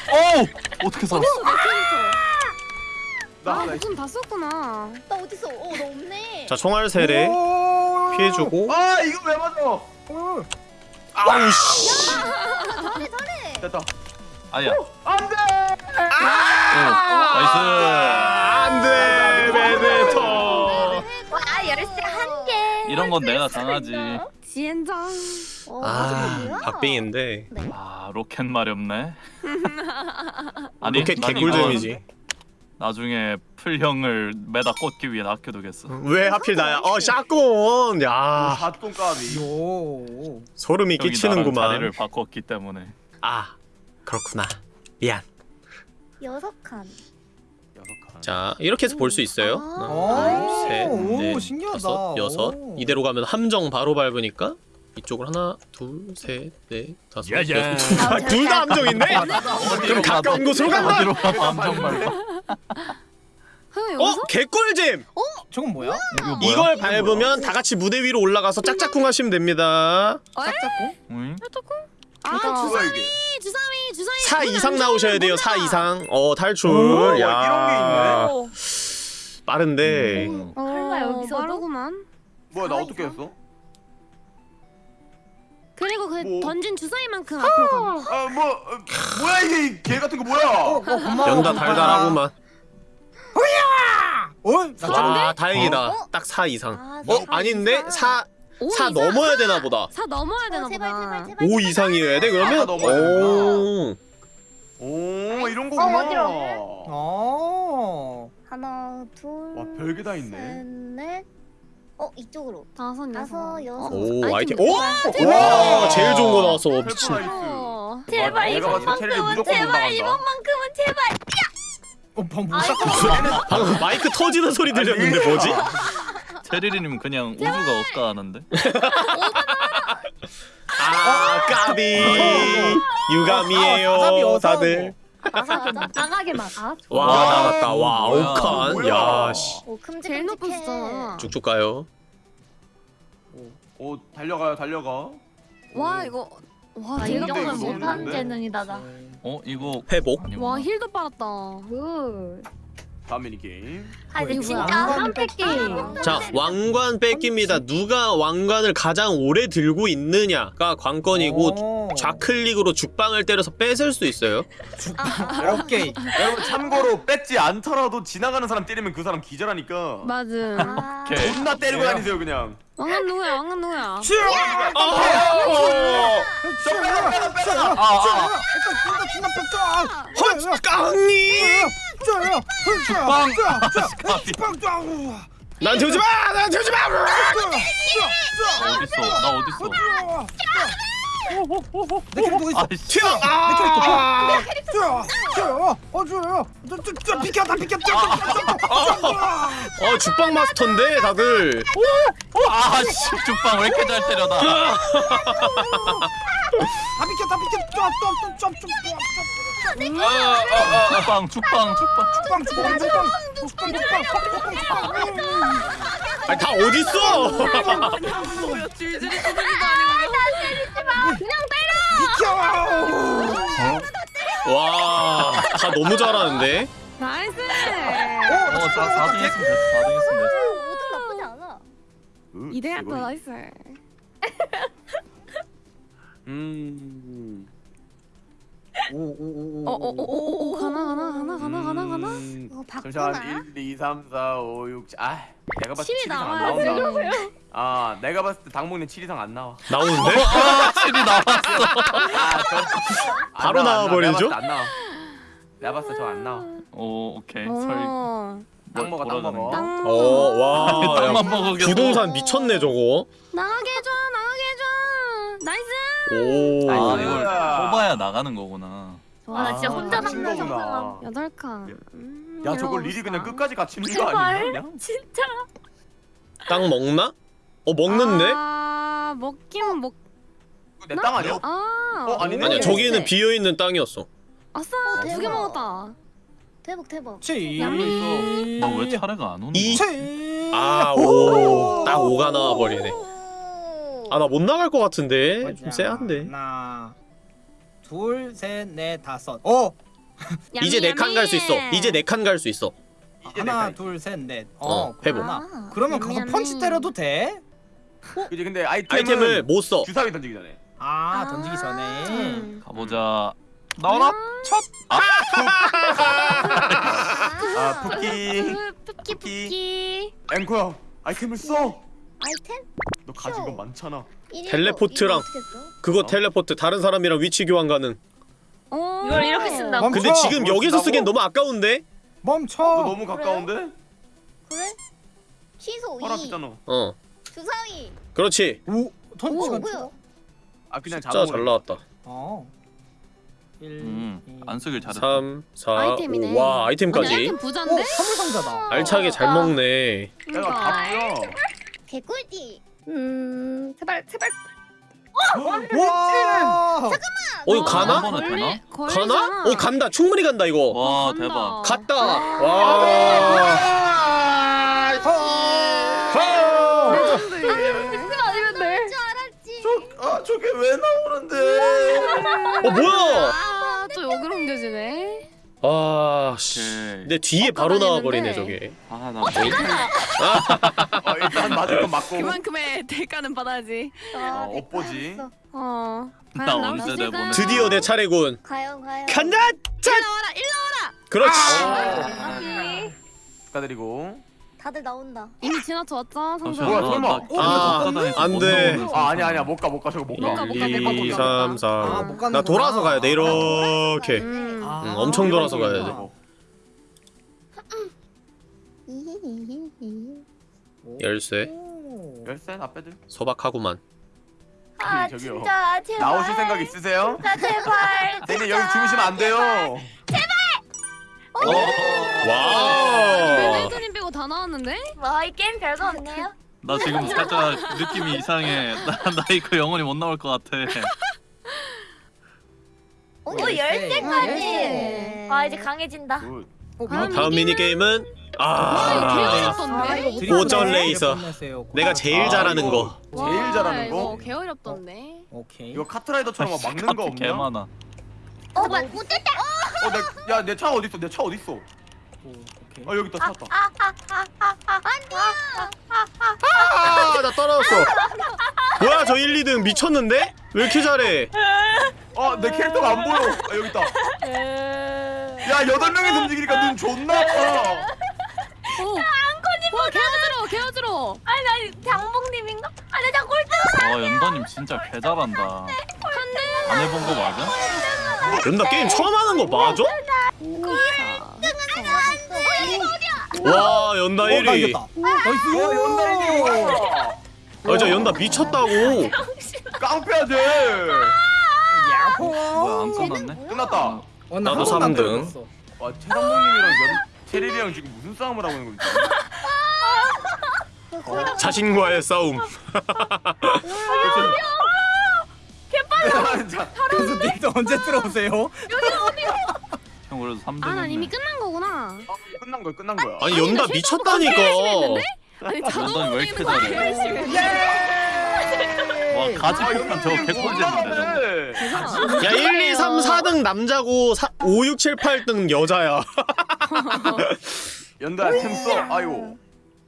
오 어떻게 살았어 내 캐릭터. 나아 하나 무슨 다 썼구나. 나 어딨어? 어, 너 없네. 자 총알 세례 오. 피해주고 아 이거 왜 맞아? 오. 아우 씨 잘해 잘해. 됐다. 아야 안돼. nice 안돼 베네토 와 열쇠 한 개. 이런 건 내가 당하지 젠장. 어, 아? 박빙인데. 아 로켓 마렵네. 아니 로켓 난 개꿀잼이지. 나중에 풀형을 매다 꽂기 위해 아껴두겠어. 왜 하필 나야? 어 샷건! 야. 사똥 까비. 요. 소름이 나랑 자리를 끼치는구만. 바꿨기 때문에. 아 그렇구나. 미안. 여섯 칸. 자 이렇게 해서 볼 수 있어요. 아. 하나 오, 둘셋넷 신기하다. 다섯 여섯. 오. 이대로 가면 함정 바로 밟으니까 이쪽으로 하나 둘 셋 넷 다섯 야야. 여섯 아, 둘다 함정인데? 그럼 가까운 곳으로 간다 어디로 가 암정 말고 형 어? 여기서? 개꿀잼! 저건 뭐야? 이걸 밟으면 다 같이 무대 위로 올라가서 짝짝꿍 하시면 됩니다 짝짝꿍? 응? 아 주사위? 주사위 주사위. 4 이상 나오셔야 돼요 4 이상 어 탈출 오, 야 이런 게 있네. 오. 빠른데 음. 설마 여기서도? 빠르구만. 뭐야 나 어떻게 했어? 그리고 그 뭐? 던진 주사위만큼 앞으로 가. 아 뭐 어, 뭐야 이게 이개 같은 거 뭐야? 어, 어, 고마워. 연다 달달하구만 어? 나 저건데? 와 다행이다 어? 딱4 이상 아, 어? 사 아닌데? 이상. 4오4 이상? 넘어야 되나 보다 사 넘어야 되나 어, 제발 보다. 제발 제발. 5 이상이어야 돼 그러면? 오 오 이런 거구나. 어, 어지러워. 어. 하나 둘. 와 별게 다 있네. 셋, 넷. 어 이쪽으로. 다섯 여섯. 다섯, 여섯. 오 아이템. 오! 와 제일 좋은 거 나왔어 미친. 어. 제발 내가 봤을 때 체력이 이번만큼은 무조건 제발. 이번만큼은 제발. 어, 방금. 방금 마이크 터지는 소리 들렸는데 뭐지? 테리리님 그냥 우주가 없다 하는데 아 까비 아, 유감이에요 와사 비여서 다들 나가게 막아. 와 와, 나갔다 와 뭐야. 아홉 뭐야. 칸야씨 오 큼직큼직해. 제일 높았어. 쭉쭉 가요 오 달려가요 달려가. 와 이거 와 아, 제일 이 정도는 높았어. 못한 높은데? 재능이다 나. 어 이거 회복 아니구나. 와 힐도 빨았다. 굿. 다음 미니 게임. 아 이거 진짜 팩 게임. 자 왕관 뺏깁니다. 누가 왕관을 가장 오래 들고 있느냐가 관건이고 오. 좌클릭으로 죽방을 때려서 뺏을 수 있어요. 오케이. 여러분 참고로 뺏지 않더라도 지나가는 사람 때리면 그 사람 기절하니까 맞아. 아, 오케이. 존나 때리고 다니세요 그냥. 왕은 누구야? 왕은 누구야? 어! 아, 아. 깡니! 빵. 난 주지 마! 난 주지 마! 어딨어? 나 어딨어? 내 캐릭터 있어. 튀어! 아! 튀어, 튀어, 어, 튀어. 저, 비켜, 다 비켜, 튀어, 어 죽방 마스터인데 다들. 아씨 죽방 왜 이렇게 잘 때려 나? 다 비켜, 다 비켜, 죽방 죽방 죽방. 죽방, 죽방, 죽방, 죽방, 죽방, 죽방, 죽방. 아니 다 어디 있어? 비켜. 와, 다 너무 잘하는데. nice. 어, 사 4등 했으면 됐어. 4등 했으면 됐어. 오등 나쁘지 않아. 으, 이대야 이거- 또 nice. 음. 오, 오, 오, 오. 어어어어 가나 가나 가나 가나 가나 가나. 음, 어? 잠시만 1, 2, 3, 4, 5, 6, 7. 아, 내가 봤을 때 7이 7 이상 안 나와야지. 나온다. 아, 내가 봤을 때 당목님 7 이상 안 나와. 나오는데? 아, 7이 나왔어. 아, 바로 나와, 안 나와. 나와버리죠? 내가 봤을 때안 나와. 저안 나와. 오, 오케이. 설. 어. 땅 먹어, 땅 먹어. 땅. 어, 와. 야, 땅만 먹어. 부동산 미쳤네 저거. 나가게 해줘 나가게 해줘. nice. 오. 아. 이걸 뽑아야 나가는 거구나. 와, 나 진짜 혼자 갇힌 남는 거구나. 상상. 여덟 칸. 음, 야, 저걸 이러고 리리 그냥. 끝까지 갇히는 거 아니야? 그냥? 진짜. 땅 먹나? 어 먹는데? 아 먹긴 먹. 내 땅 아니야? 아. 어, 아니네. 아니야 네. 저기는 비어 있는 땅이었어. 아싸 어, 두 개 대박. 먹었다. 대박 대박. 치. 너 왜 차례가 안 오는 이- 거야? 치. 아 오. 딱 5가 나와 버리네. 오. 아나 못 나갈 것 같은데. 좀 쎄한데. 하나, 둘, 셋, 넷, 다섯. 어, 이제 네 칸 갈 수 있어. 이제 네 칸 갈 수 있어. 내 하나, 칸. 둘, 셋, 넷. 어, 회복. 그렇구나. 아, 그러면 가서. 펀치 때려도 돼? 이제 근데 아이템은 아이템을 못 써. 주사위 던지기 전에. 아, 아. 던지기 전에. 음. 가보자. 나와라. 아, 푸키. 푸키 푸키. 푸키. 앵코야, 아이템을 써. 아이템? 너 가진 거 쇼. 많잖아. 텔레포트랑. 그거 어? 텔레포트 다른 사람이랑 위치 교환 가능. 오. 이걸 이렇게 쓴다고? 멈춰. 근데 지금 뭘 여기서 쓴다고? 쓰기엔 너무 아까운데? 멈춰. 너 너무 가까운데? 그래? 취소 허락 2 했잖아. 어. 주사위 그렇지. 오, 뭐야 아 그냥 진짜 자동으로. 잘 나왔다. 어. 1, 음, 안 쓰길 잘했다. 3, 4, 아이템이네. 5. 와, 아이템까지. 아이템 오, 부자인데? 선물 상자다. 알차게 잘 아. 먹네. 내가 그러니까. 답죠. 개꿀띠 음 제발 제발 와. 어, 이거 한 가나? 번에 되나? 가나? 어, 간다. 충분히 간다, 이거. 와, 간다. 대박. 갔다. 아. 와. 줄 알았지 아 저게 왜 나오는데? 어, 뭐야? 아, 또 여기로 옮겨지네. 아, 씨. 내 뒤에 바로. 나와버리네, 저게. 아, 나 뭐. 어, 일단 맞을 건 맞고. 그만큼의 대가는 받아야지. 아, 어, 엇보지. 알았어. 어. 나 언제? 내 보내? 드디어 내 차례군. 과연 과연 간다! 짠! 일로 와라, 일로 와라. 그렇지. 아니, 축하드리고. 다들 나온다 이미 지나쳤죠, 성장. 뭐야, 나- 설마. 나 어, 아, 안 돼. 나오는 아 아니야 아니야 못 가 못 가 저거 못 가. 못 가, 못 가, 1, 못 가, 2, 못 가. 3, 4. 아, 못 가는구나. 나 돌아서 가야 돼, 이렇게. 음. 아, 응, 엄청 돌아서 가야 돼. 열쇠. 오. 열쇠 앞에들. 소박하구만. 아 저기요. 진짜 제발 나오실 생각 있으세요? 진짜 제발 선생님 여기 주무시면 안 돼요. wow. 매니저님 빼고 다 나왔는데? 와 이 게임 별거 없네요 나 지금 살짝 느낌이 이상해. 나, 나 이거 영원히 못 나올 것 같아. 오 열쇠. 열쇠까지 열쇠. 아 이제 강해진다 good. 어, 다음 다음 미니 게임은 와, 아. 오전 네, 레이서. 내가 제일 아, 잘하는 이거 거. 제일 잘하는 거. 이거 개 어렵던데? 오케이. 이거 카트라이더처럼 막 막는 거개 없냐? 많아. 어 뭐야 못됐다 어 내야 내 차 어디 있어? 내 차 어디 있어? 어 여기 있다 찾았다. 아나 떨어졌어. 뭐야 저 1, 2등 미쳤는데? 왜 이렇게 잘해? 어내 캐릭터가 안 보여. 아 여기 있다. 야 여덟 명이서 움직이니까 눈 존나 아파 와 개어지러 개어지러. 아니 나 장봉님인가? 아니 나 꼴등 와 연다님 진짜 개 잘한다. 안 해본 거 맞아? 연다 게임 처음 하는 거 맞아? 와 연다 어, 나 1위 이겼다. nice. 연달이 와 아저 연다 미쳤다고 깡패야 돼 야호. 뭐야 안 끝났네? 끝났다 어, 나도 한 번도 안 삼등. 떨어졌어. 와 최상봉님이랑 연 체리랑 지금 무슨 싸움을 하고 있는 거지? 자신과의 싸움 자, 그래서 님도 언제 들어오세요? 형 그래도 3등 아, 난 했네. 이미 끝난 거구나. 끝난 거야 끝난 거야 아니 연다 미쳤다니까 아니 연단이 왜 이렇게 자동으로 잘해? 해. 와 가지 아, 폭탄 저거 개꿀잼인데 저거. 야 1, 2, 3, 4등 남자고 4, 5, 6, 7, 8등 여자야 연달아 템써 아이고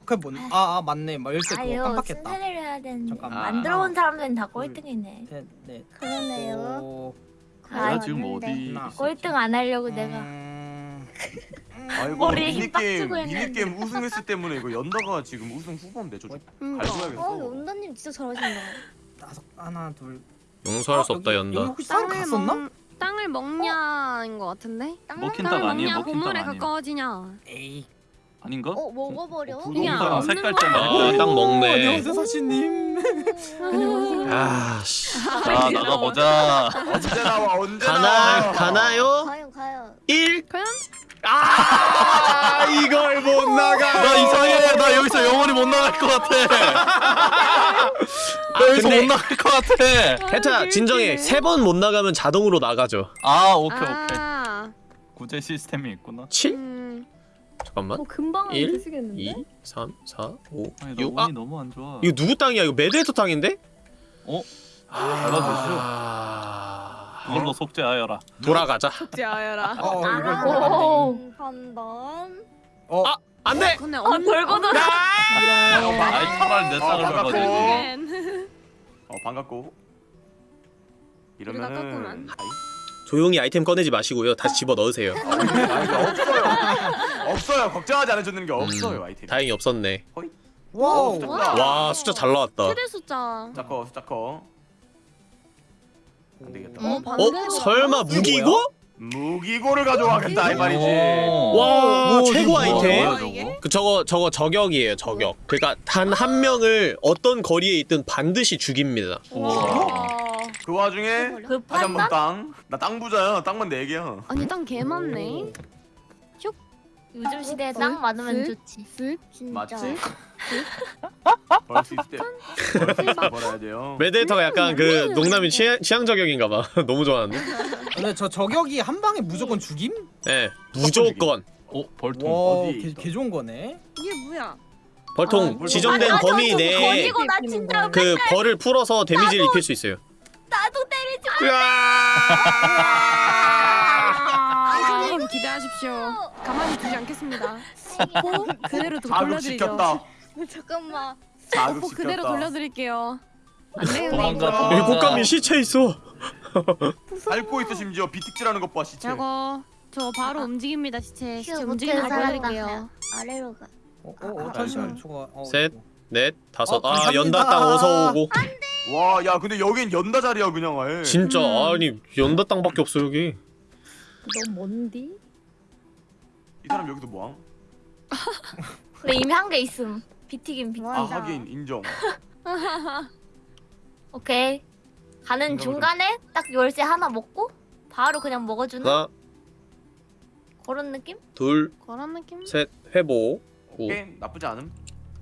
그게 뭔? 아, 아 맞네. 막 그거 아유 깜빡했다. 순서대로 해야 되는데 잠깐만. 안 들어온 사람들은 다 꼴등이네 네, 네. 그러네요 오, 내가 아, 지금 맞는데. 어디 나. 꼴등 안 하려고 내가 음... 아이고 머리에 힘빡 미니게임 했는데. 미니게임 우승했을 때문에 이거 연다가 지금 우승 후보인데 저좀 그러니까. 갈줘야겠어 어 연다님 진짜 잘하신다 다섯 하나 둘. 용서할 수 없다 여기, 여기 연다 혹시 갔었나? 먹 땅을 먹냐인 거 같은데. 먹힌 땅을 땅 아니에요? 먹냐 먹힌 땅 아니에요? 가까워지냐. 에이. 아닌가? 어 먹어버려 그냥 부동산 먹는 색깔 거 때문에. 아, 딱 먹네 안녕하세요 사시님. 아씨 자 나가 보자. 언제 나와 언제 가나 나와 가나요? 가요 가요 1 과연? 아 이걸 못 나가 나 이상해. 나 여기서 영원히 못 나갈 것 같아. 나 여기서 근데- 못 나갈 것 같아. 혜타 진정해 세 번 못 나가면 자동으로 나가죠 아 오케이 오케이. 아, 구제 시스템이 있구나. 7 음, 잠깐만 어 금방 일, 드시겠는데? 2 3 4 5 아니 나6아 너무 안 좋아. 이거 누구 땅이야 이거 메데이터 땅인데? 어? 아... 그걸로 속죄하여라. 돌아가자 짜여라. 어 이거 오 이거 판단 어 아, 안 돼 근데 아 돌고 돌아 아이 차라리 내 어, 땅을. 결국엔 어 반갑고 이러면은. 아이 조용히 아이템 꺼내지 마시고요 다시 집어 넣으세요 아니, 없어요 없어요 걱정하지 않아주는 게 없어요 음, 아이템 다행히 없었네 wow. 숫자 와. 크다. 와 숫자 잘 나왔다 최대 숫자. 숫자 커 숫자 커 안 되겠다 어, 어? 반대로. 설마 무기고? 무기고를 가져가겠다 이 말이지 오. 와 오, 최고 아이템 뭐야, 이게? 저거? 그 저거 저거 저격이에요 저격 그러니까 단 한 명을 어떤 거리에 있든 반드시 죽입니다 와. 그 와중에 그 다시 한번 판단? 땅나 땅 부자야 땅만 4개야 아니 땅 개 많네. 요즘 시대에 땅 많으면 쓱. 좋지 쓱. 진짜 맞지? 벌수 있을 때벌 벌어야 돼요 메데이터가 약간 그 농담이 취향, 취향 저격인가 봐 너무 좋아하는데 근데 저 저격이 한 방에 무조건 죽임? 네 무조건 어 벌통. 와, 어디 개? 개 좋은 거네. 이게 뭐야? 벌통 아, 지정된 아, 범위 저 내에 나그 벌을 풀어서 데미지를 입힐 수 있어요 아, 선생님 기대하십시오. 가만히 두지 않겠습니다. 뽀 그대로 도- 돌려드리죠. 잠깐만 뽀 그대로 자극시켰다 돌려드릴게요. 안 되겠네. 도망가 아. 여기 도망가. 꽃감이 시체 있어 밟고 있어 심지어 비틱질하는 것 봐 시체 저거 저 바로 움직입니다 시체. 시체 휴, 움직이는 거 보여드릴게요. 아래로 가 어, 어, 어 잠시만 저거. 어, 셋. 이거. 넷 다섯 어, 아 감사합니다. 연다 땅 어서 오고 와 야 근데 여긴 연다 자리야 그냥 아예 진짜 음. 아니 연다 땅밖에 없어 여기 너 뭔디? 이 사람 여기서 뭐함? 근데 이미 한 개 있음 비튀김 비튀김 아 하긴 인정 오케이 가는 중간에 딱 열쇠 하나 먹고 바로 그냥 먹어주는 하나 그런 느낌? 그런 느낌? 둘셋 회복 오. 오케이 나쁘지 않음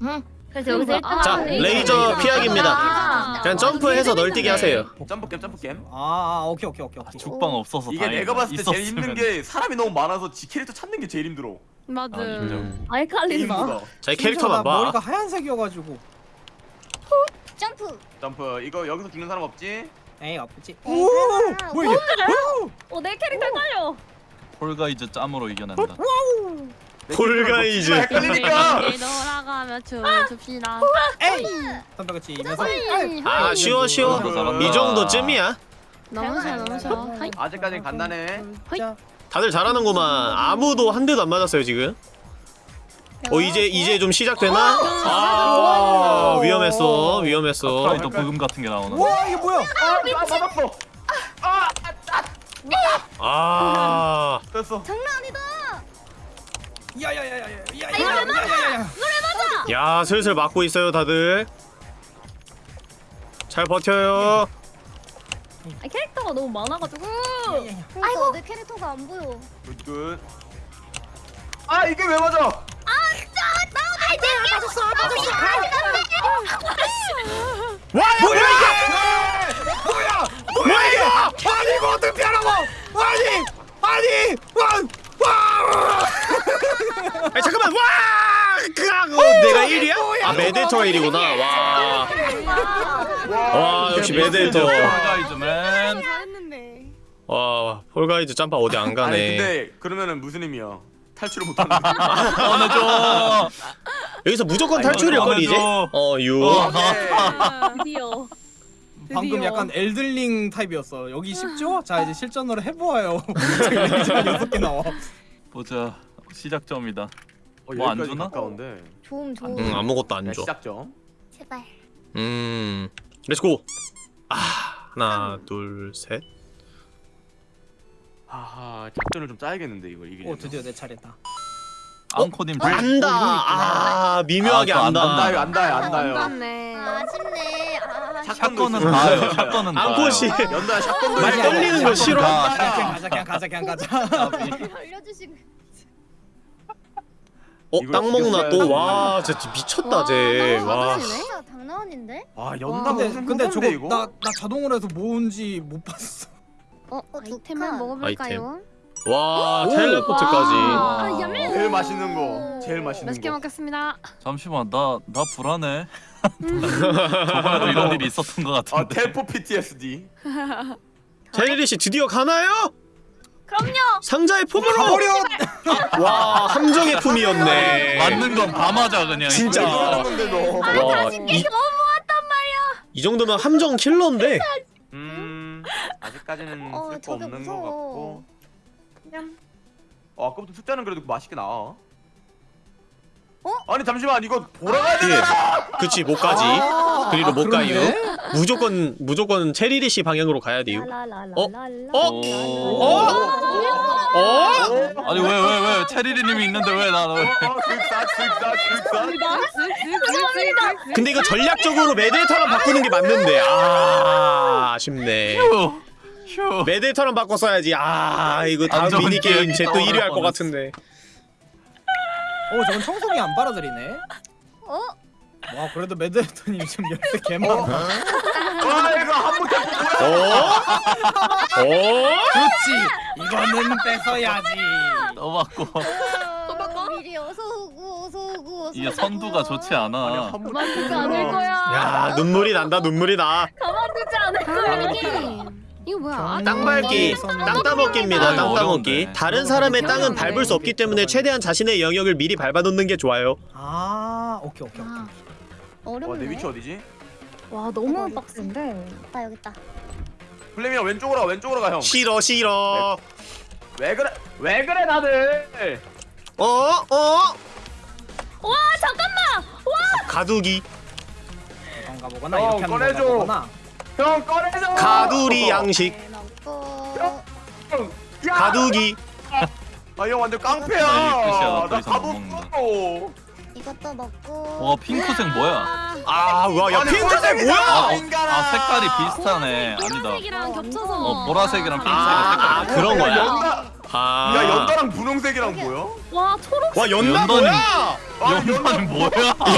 응 그래서 여기서 아, 1등 자, 레이저 피하기입니다. 아, 그냥 점프해서 널뛰기 하세요 점프 게임 점프 게임 아, 아, 오케이, 오케이, 오케이, 오케이. 죽방 없어서 이게. 내가 봤을 때 제일 힘든. 게 사람이 너무 많아서 지 캐릭터 찾는 게 제일 힘들어 맞아. 아, 자기 심지어 캐릭터만 나 머리가 봐 하얀색이어가지고. 점프 점프 이거 여기서 죽는 사람 없지? 에이. 에이, 오. 뭐야 이게? 어 내 캐릭터 떨려 Fall Guys 짬으로 이겨낸다. Fall Guys. 헷갈리니까. 돌아가며 춤춥시다. 에이 선배같이 이면서 아 쉬워 쉬워. 이 정도쯤이야. 너무 좋아 너무. 하이. 아직까진 간단해. 자 다들 잘하는구만. 아무도 한 대도 안 맞았어요 지금. 어 이제 이제 좀 시작되나? 아 위험했어 위험했어. 프라이도 브금 같은 게 나오나? 와 이게 뭐야 아, 맞았어. 아 됐어. 장난 아니다. 야야야야야야. 이거 왜 맞아? 이거 왜 맞아? 야 슬슬 맞고 있어요 다들. 잘 버텨요. 아, 캐릭터가 너무 많아가지고. 아이고 내 캐릭터가 안 보여. good good. 아 이게 왜 맞아? 아 진짜 나 아이 내 맞았어 맞았어. 와 뭐야 이게? 뭐야 뭐야 이거? 아니 이거 어떻게 하라고? 아니 아니 와. 1위야? 아 메데터가 1위구나. 와. 와 역시 메데터. 폴가이즈맨. 와 폴가이즈 짬바 어디 안 아니 가네. 근데 그러면은 무슨 의미야? 탈출을 못하는. 꺼내줘. 여기서 무조건 아, 탈출일 이거 걸 이제. 꺼내줘. 어 유. 어, 드디어. 방금 약간 엘들링 타입이었어 여기 쉽죠? 자 이제 실전으로 해보아요 여섯 개 나와 보자. 시작점이다. 어, 뭐안 여기까지 주나? 가까운데. 좋음 좋음. 응 아무것도 안 야, 줘. 시작점. 제발. 음. 렛츠고. 아 하나 둘 셋. 하하 작전을 좀 짜야겠는데 이거 이게. 오 드디어 내 차례다 앙코님 불. 안다. 아 미묘하게 아, 또 안다. 안다요 안다요 안다요. 안닿네. 아, 아쉽네. 아, 샷건은. 다요. 샷건은 다. 앙코 씨. 연다 샷건도. 떨리는 거 싫어. 아, 그냥 가자 그냥 가자 그냥 가자 알려주시고. 어 땅 먹나. 또. 와 진짜 미쳤다 쟤. 와, 와. 너무 진짜 장난인데? 와 연다 근데 근데 저거 이거? 나 나 자동으로 해서 모은지 못 봤어 어 어, 아이템을. 먹어볼까요? 와 오. 텔레포트까지. 아, 야매. 제일 맛있는 거. 제일 맛있는 맛있게 거. 먹겠습니다. 잠시만 나 나 불안해. 저번에도 이런 일이 있었던 것아 같은데. 텔포 PTSD. 젤리 씨 드디어 가나요? 그럼요. 상자의 품으로. 가버려 와 함정의 품이었네. 맞는 건 다 맞아 그냥. 진짜. 그러는데 너. 와, 이, 이 정도면 함정 킬러인데. 음 아직까지는 어, 쓸거 저게 없는 거 무서워. 같고. 그냥 어 아까부터 숫자는 그래도 맛있게 나와. 어? 아니 잠시만 이거 보라가 예. 그치 못가지. 그리로 아, 못 가요. 그렇네. 무조건 무조건 체리리 씨 방향으로 가야 돼요. 라라라라라. 어? 오. 어? 아니 왜 왜 왜 체리리님이 있는데 왜나 왜? 근데 이거 전략적으로 메데터랑 바꾸는 게 맞는데. 아 아쉽네. 휴. 휴. 메데터랑 바꿨어야지. 아 이거 다음 안 좋은 미니 게임 기억이 제또 1위 할 것 같은데. 어 저건 청소기 안 빨아들이네 어? 와 그래도 매드헤터님 지금 열쇠 개 많아 와 이거 한번 어? 어? 그렇지 이거는 뺏어야지. 어, 미리 어서 오고 어서 오고 어서 이게. 선두가 좋지 않아. 가만두지 않을 거야. 야 눈물이 난다 눈물이 나. 가만두지 않을 거야. 이거 뭐야? 아, 땅 밟기, 땅 따먹기입니다. 아유, 땅 따먹기. 다른 사람의 땅은 밟을 수 없기 때문에 최대한 자신의 영역을 미리 밟아놓는 게 좋아요. 아 오케이 오케이 오케이 어렵네. 와내 위치 어디지? 와 너무 빡센데. 나 여기 있다. 플레미야 왼쪽으로 가 왼쪽으로 가 형. 싫어 싫어. 왜 그래 왜 그래 다들. 어? 어? 와 잠깐만. 가두기. 그런가 보거나 어, 이렇게 하는 꺼내줘. 보거나 형 꺼내줘. 가두리 양식. 가두기. 아형 완전 아, 깡패야. 나 이상 못 가도 먹는다. 어 이것도 넣고. 와 핑크색 뭐야? 아, 와, 야, 아니, 핑크색. 뭐야? 아, 어, 인간아. 아 색깔이 비슷하네. 아니다. 보라색이랑 겹쳐서. 어 보라색이랑 핑크색이 아, 색깔이. 그런 야, 거야. 연다. 아. 야 연다랑 분홍색이랑 뭐야? 와 초록 와, 연단이- 뭐야? 아 연단이 뭐야?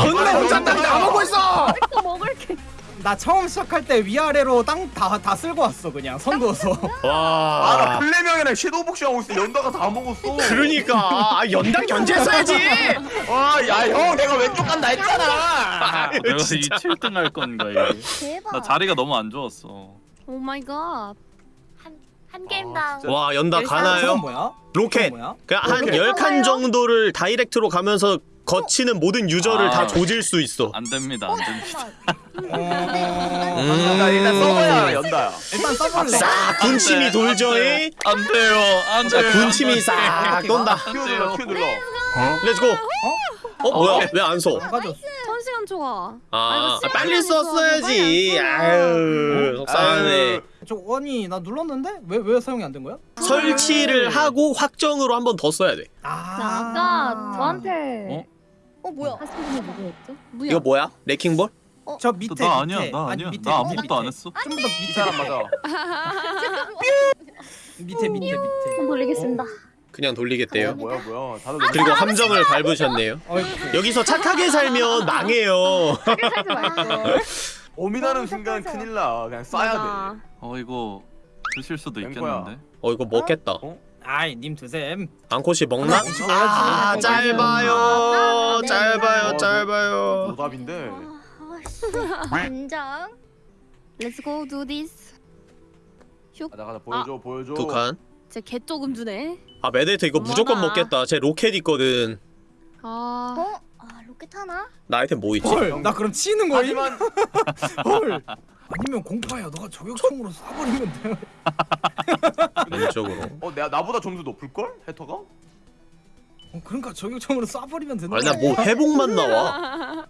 연나 혼자 땅 나오고 있어. 또 먹을 게. 나 처음 시작할 때 위아래로 땅 다 다 쓸고 왔어 그냥 선 그어서 아나 와. 플레명이랑 섀도우 복싱 하고 있어. 연다가 다 먹었어. 그러니까 아, 연당 견제했어야지. 와야형 내가 왼쪽 간다 했잖아. 내가 이 7등 할 건가 이게. 대박. 나 자리가 너무 안 좋았어. Oh my God. 한 게임당. 와 연다 가나요? 뭐야? 로켓 뭐야? 그냥 한 로켓 10칸 가나요? 정도를 direct로 가면서 거치는 모든 user를 아. 다 조질 수 있어 안 됩니다 안 됩니다 어... 음. 나 일단 서버야 연다야. 일단 써볼래. 싹 군침이 돌죠에 안 돼요 안자 돼요 군침이 싹 돈다 Q 눌러 Q 눌러. Let's go 어 뭐야 왜 안 써? 시간 초과. 아 이거 빨리 썼어야지 아유 속상하네 아유, 저 아니 나 눌렀는데 왜 왜 사용이 안 된 거야? 설치를 하고 확정으로 한 번 더 써야 돼 아. 자, 아까 저한테 어? 어 뭐야? 분이 누구였죠? 뭐야? 이거 뭐야? Wrecking ball? 저 밑에 나 밑에. 아니야 나 아니, 아니야 밑에, 나 밑에, 아무것도 안. 했어 좀더이 밑에 사람 맞아. 밑에 밑에 밑에. 돌리겠습니다. 그냥 돌리겠대요 뭐야 뭐야. 다들 그리고 함정을 밟으셨네요 어이구. 여기서 착하게 살면 망해요 말걸. 오미나는 순간 큰일 나. 그냥 쏴야 맞아. 어 이거 드실 수도. 있겠는데 어 이거 먹겠다 아이 님 드셈. 앙코씨 먹나? 아. 짧아요 아, 네. 짧아요 어, 짧아요 돼. 노답인데. 아씨. 긴장. Let's go do this. 가자 가자 보여줘 보여줘. 두 칸 쟤개 조금 주네. 아 메데이트 이거 무조건 어머나. 먹겠다 쟤 로켓 있거든 아. 어? 아 로켓 하나? 나 아이템 뭐 있지? 헐. 나 그럼 치는 거임? 하지만 헐. 아니면 공파야. 너가 저격총으로 쏴버리면 돼. 왼쪽으로 어 내가 나보다 점수 높을 걸? 해터가? 어, 그러니까 저격총으로 쏴버리면 되는 아니 나뭐 회복만 나와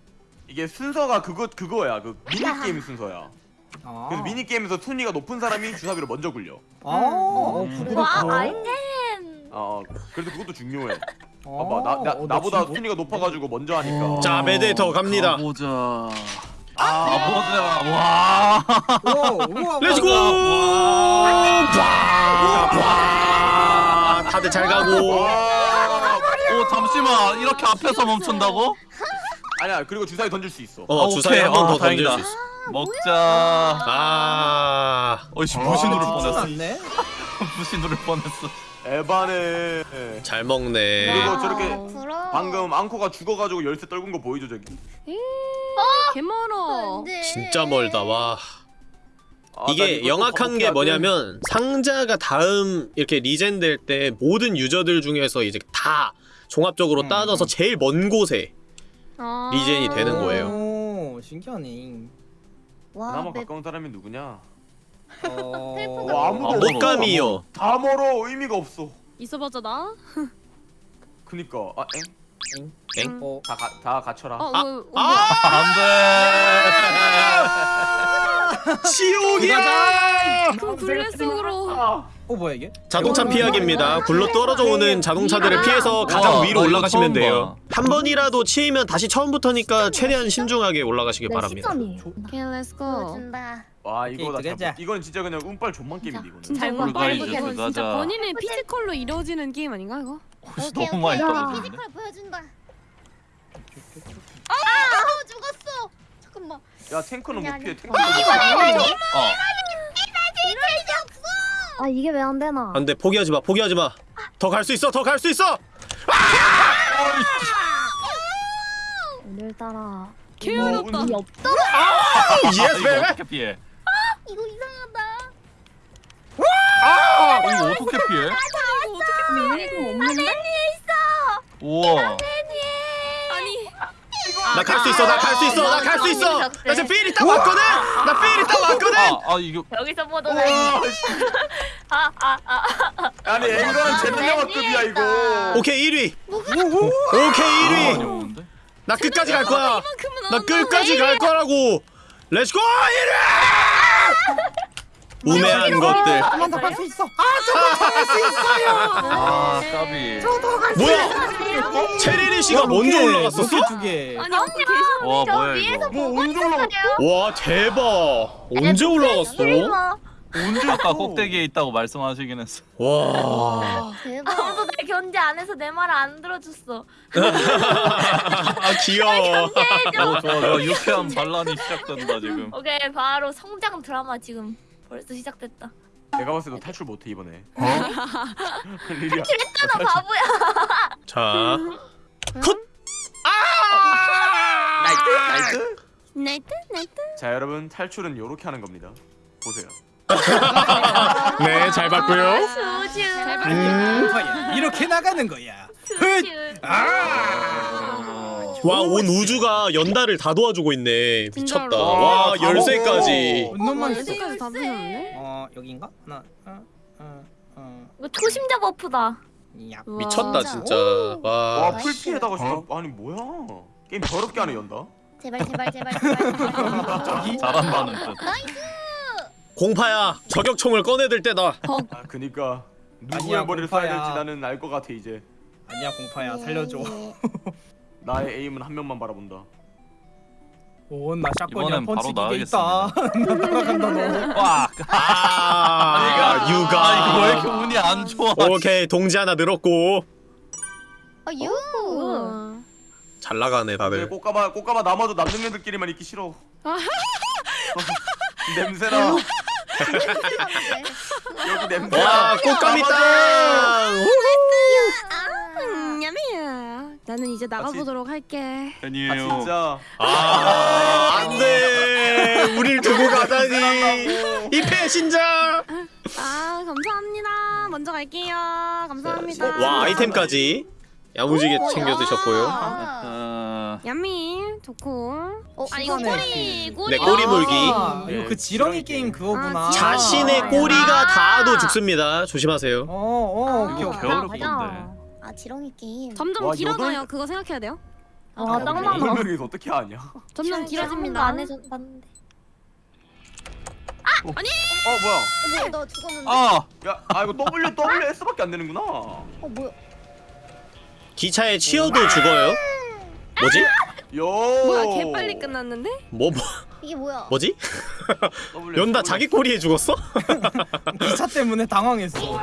이게 순서가 그거 그거야. 그 미니 게임 순서야. 아. 그래서 미니 게임에서 순위가 높은 사람이 주사위를 먼저 굴려. 아. 어, 음. 와. 아이템. 어 그래서 그것도 중요해. 어, 봐봐 나, 나 어, 나보다 진짜? 순위가 높아가지고 먼저 하니까. 자 메데이터 갑니다 와 우와, 우와, let's go! 우와. 와, 다들 잘 가고 와. 오 잠시만 이렇게 앞에서 멈춘다고? 아니야 그리고 주사위 던질 수 있어. 어 아, 주사위 오케이. 한번 아, 더 던질 다행이다. 수 있어 먹자 아 어이씨 아, 누를 진짜 뻔했어 누를 뻔했어 에바네. 잘 먹네 그리고 저렇게 부러워. 방금 앙코가 죽어가지고 열쇠 떨군 거 보이죠 저기? 개 멀어. 안돼. 진짜 멀다 와 아, 나 이게 이것도 영악한 게. 뭐냐면 상자가 다음 이렇게 리젠 될 때 모든 유저들 중에서 이제 다 종합적으로 음. 따져서 제일 먼 곳에 아. regen이 되는 거예요. 오, 신기하네. 와 그나마 map. 가까운 사람이 누구냐? 어... 와, 아무도 아, 없어. 못감이요 다 멀어 의미가 없어. 있어봤자 나? 그니까 아 엥? 엥? 어, 다, 가, 다 갖춰라. 어, 아, 뭐, 어, 안돼 지옥이야 그럼 black 속으로. 아, 어 뭐야 이게? 자동차 피하기입니다 굴러 떨어져 오는 자동차들을 아. 피해서 가장 와, 위로 올라가시면 돼요 한 번이라도 치이면 다시 처음부터니까 최대한 신중하게 올라가시길 네, 바랍니다 10점이에요. 오케이, let's go. 보여준다. 와 이거 나. 못- 이건 진짜 그냥 운빨 존망 게임인데 이거는. 진짜 잘 이거 먹어. 빨리 Fall Guys 이거 진짜. 본인의 physical로 이루어지는 게임 아닌가 이거? 혹시 너무 많이. 떨어지는데? physical 보여준다. 아, 아 죽었어. 잠깐만. 야 탱크는 못 피해. 아니. 탱크는 못 피해. 어 아 이게 왜 안 되나? 안돼. 포기하지 마. 포기하지 마 더 갈 수 있어. 더 갈 수 있어. 오늘따라 개 뭐, 어렵다. 운- 이 없다. Yes 이거 baby 피해? 이거 이상하다. 어, 이거 어떻게 피해? 이거 없는데? 우와. 아니 나 갈 수 있어 나 갈 수 있어 나 갈 수 있어. 나 지금 feel이 딱 왔거든? 나 feel이 딱 왔거든? 아, 아 이거. 여기서 보도 와, 씨. 아아아. 아니 앵거는 재능영화급이야 이거. 오케이 1위. 오케이 1위. 많이 오는데? 나 끝까지 갈 거야. 나 끝까지 갈 거라고. Let's go 1위 우매한 것들. 한번 더갈수 있어. 아, 아 까비. 뭐야? 체리리 씨가 먼저 올라갔었어? 두 개. 아니 언니 저 뭐야 위에서 이거 뭐 올라가? 와 대박. 언제 올라갔어? 언제 아까 꼭대기에 있다고 말씀하시긴 했어. 와. 대박. 아무도 날 견제 안 해서 내말안 들어줬어. 아, 귀여워. 어 좋아 좋아 유쾌한 반란이 시작된다 지금. 오케이 바로 성장 드라마 지금 벌써 시작됐다. 내가 봤을 때 너 탈출 못해 이번에. 어? 리리야. 나 바보야. 자 Nice nice. Nice nice. 자 여러분 탈출은 요렇게 하는 겁니다. 보세요. 네, 잘 봤고요. 수주. 음. 공파야 이렇게 나가는 거야 수주. 와, 온 우주가 연다를 다 도와주고 있네. 미쳤다. 진짜로. 와, 와, 다 열쇠까지. 어, 있어 여기까지 다 부셨네. 어 여긴가? 하나 어, 어, 어, 이거 초심자 버프다. 야. 미쳤다, 진짜. 와. 와 풀피에다가 진짜 아니 뭐야 게임 더럽게 하네 연다 제발 제발 제발 제발. 잘한다는 뜻. 공파야, 저격총을 꺼내들 때다. 아 그니까 아니야, 누구의 머리를 공파야. 될지 나는 알 것 같아 이제 아니야 공파야 살려줘 나의 에임은 한 명만 바라본다 오나 샷건이야 이번엔 바로 펀치 기계 있다 따라간다 너 와. 아, 육아. 아 이거 왜 이렇게 운이 안 좋아? 오케이, 동지 하나 늘었고. 아 유. 잘 나가네, 왜 다들. 꽃가마 꽃가마 남아도 남는 애들끼리만 있기 싫어 냄새나 여기 냄새나 와, 꽃감이 땅! 나는 이제 나가보도록 할게. 아 아니에요. 진짜 아, 안 돼. 우릴 두고 가다니. 이 배신자. 아 감사합니다. 먼저 갈게요. 감사합니다. 와, 아이템까지 야무지게 챙겨 드셨고요. 어, 야미 좋고. 어, 아 이거 꼬리 꼬리. 네, 꼬리 물기. 아, 이거 그 네, 지렁이 게임. 그거구나 아, 자신의 아. 꼬리가 닿아도 죽습니다. 조심하세요. 어어 아, 오케이 오케이 겨울을 맞아. 건데. 아 지렁이 게임. 점점 와, 길어져요. 여덟- 그거 생각해야 돼요. 아, 딱 맞아. 여덟 명이서 어떻게 하냐 점점 길어집니다. 안 해줬는데. 어 뭐야 뭐야 너 죽었는데? 아 야 아 이거 W W S밖에 안 되는구나 어 뭐야? 기차에 치여도 죽어요. 뭐지? 요 뭐야 개 빨리 끝났는데? 뭐, 뭐 이게 뭐야? 뭐지? 연다. 자기 꼬리에 죽었어? 기차 때문에 당황했어 뭐야?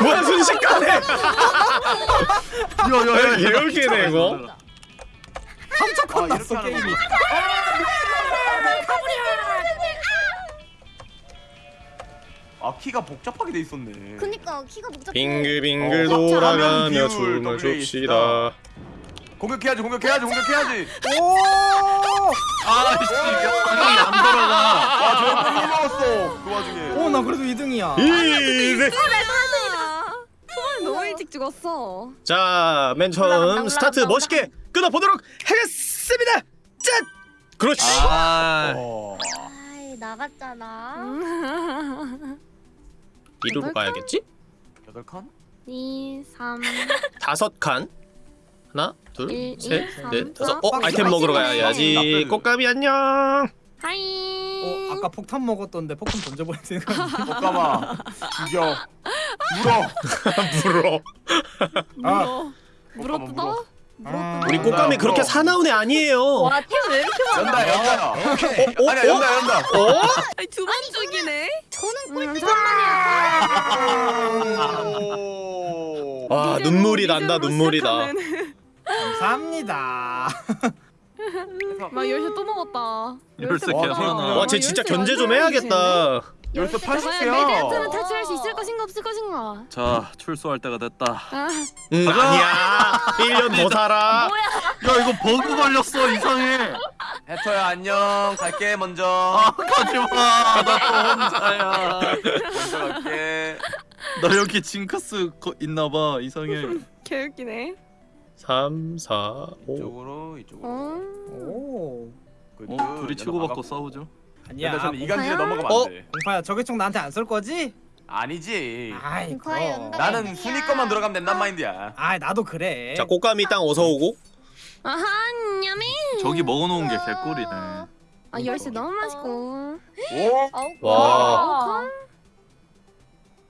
뭐야 순식간에? 야야야 개울기네 이거. 깜짝 아, 놀랐어 이렇게 하는 게임이 아 키가 복잡하게 돼 있었네 그니까 키가 복잡해. 빙글빙글 어, 돌아가며 비율 춤을 춥시다. 공격해야지 공격해야지 공격해야지 오 아씨 방향이 안 돌아가. 아저 뽕이 먹었어 그 와중에 오, 나 그래도 2등이야. 이네. 초반에 너무 일찍 죽었어. 자, 맨 처음 올라간다, 스타트 올라간다, 멋있게 끊어보도록 하겠습니다. 짠! 그렇지. 아 어. 아이 나갔잖아. 음. 이리로 가야겠지? 여덟 칸? 2, 3, 다섯 칸. 하나, 둘, 일, 셋, 이, 삼, 넷, 사. 다섯. 어, 빡, 아이템 빡, 먹으러 빡, 가야지. 꽃감이 안녕. hi. 어, 아까 폭탄 먹었던데 폭탄 던져버릴 생각. 꽃가마 죽여 물어 물어. 아, 물어 물어. 뜯어? 아, 우리 꽃감이. 그렇게 사나운 애 아니에요. 와 템왜 이렇게 많아? 연다 연다 어, 아니야 연다 연다 어? 아니 두번 죽이네. 저는 음, 오. 아, 눈물이 난다. 눈물이 나. 감사합니다. 막 열쇠 또 먹었다. 열쇠 와, 계속 하나. 와, 쟤 진짜 견제 좀 해야겠다. 열쇠 과연 80개야 메데트는 탈출할 수 있을 것인가 없을 것인가? 자 출소할 때가 됐다. 아, 응, 아니야. 1년 더 살아. 야 이거 버그 걸렸어 이상해. 해터야 안녕 갈게 먼저 아 가지마. 나 또 혼자야. 먼저 갈게 나 여기 징크스 거 있나봐 이상해. 개웃기네. 3, 4, 5. 이쪽으로 이쪽으로 어? 오. good, 어 good. 둘이 치고받고 싸우죠. 아니야. 근데 저는 이간질에 공파야? 넘어가면 어? 안돼 공파야 저격총 나한테 안 쏠 거지? 아니지 아이 공파야, 그럼. 연다. 나는 순위 것만 들어가면 된단 마인드야 아이 나도 그래. 자, 꽃감이 땅 어서 오고. 아하, 냠이. 저기 먹어놓은 게 개꿀이네. 아 열쇠 너무 맛있고. 오 아우. 와.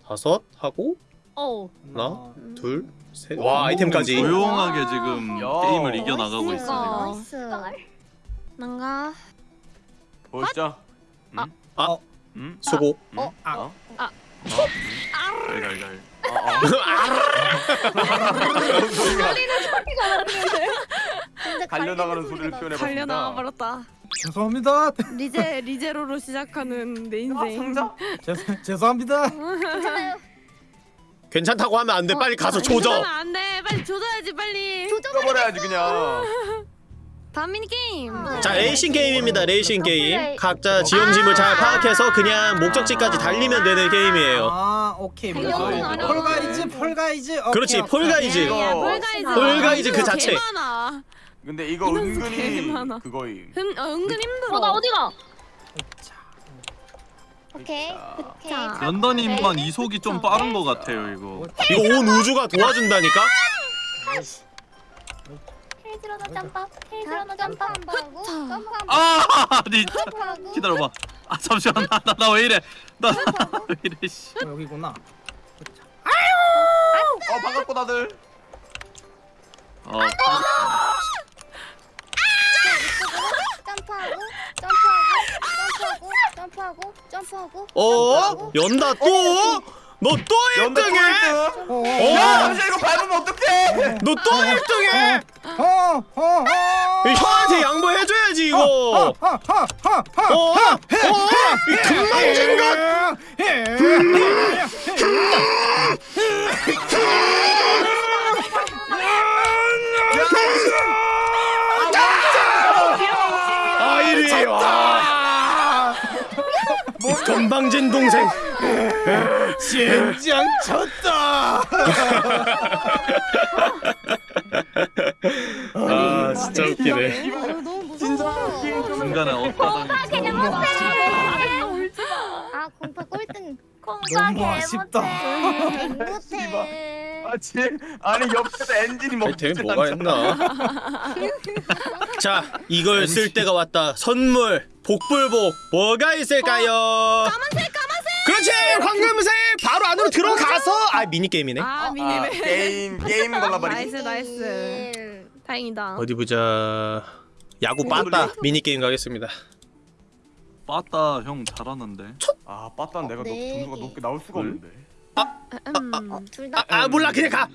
다섯 하고 어. 하나, 둘, 셋. 와, 아이템까지. 조용하게 지금 야. 게임을 이겨 나가고 있어 nice. 난가. 보시죠 아. 아. 음? 수고. 어? 아. 어? 지금. 갈갈갈. 근데 달려나가는 갈리는 소리를 소리가 표현해봤습니다 달려나와 버렸다. 죄송합니다. 리제 리제로로 시작하는 내 아, 인생. 상자? 죄송 죄송합니다. 괜찮아요. 괜찮다고 하면 안 돼. 빨리 가서 조져. 이러면 안 돼. 빨리 조져야지 빨리. 조져버려. 뜯어버려야지 그냥 다음 미니 게임. 자 레이싱 게임입니다 레이싱 게임 플레이. 각자 지형지물 잘 파악해서 그냥 목적지까지 달리면 되는 게임이에요 아 오케이 폴가이즈 폴가이즈 그렇지. 폴가이즈. 폴가이즈. 그 자체. 근데 이거 은근히. 그거임 은, 어, 은근 힘들어. 어, 나 어디가? 자, 오케이. 오케이. 자. 연더님만 이속이 좀 빠른 것 같아요 이거. 이거 온 우주가 도와준다니까? 테일즈러너 점프. 테일즈러너 점프 한번 하고. 점프 한번 아, 니 하고. 기다려봐. 아 잠시만 나나 왜 이래? 나 왜 이래 씨. 어, 여기구나 어 반갑고 다들 어, 점프하고. 점프하고. 점프하고. 점프하고. 점프하고. 어? 연다 또? 너또 연다 1등해? 꼴등 어, 야 잠시만 이거 밟으면 어떡해 너 또 1등해? 어, 어, 어. 형한테 양보해줘야지 이거 어? 어? 이 금방 진 것! 아 이리 와 건방진 동생 젠장 쳤다 아 진짜 웃기네 어, 너무 무서워. 중간에 못해. 아, 울지 마. 아, 공파 꼴등. 공파 너무 아쉽다. 못해. 아 진, 아니 옆에서 엔진이 뭐 아이템 뭐가 했나 자 이걸 쓸 때가 왔다 선물 복불복 뭐가 있을까요 까만색 까만색. 그렇지 황금색 바로 안으로 들어가서 아 미니 게임이네 아 아, minimap. 게임 게임 골라버리기 nice nice. 다행이다. 어디 보자 야구 빠따 미니 게임 가겠습니다 빠따 형 잘하는데. 아 빠따는 내가 너, 네 점수가 개. 높게 나올 수가 없는데 음. 둘 다. 아, 아 몰라 그냥 가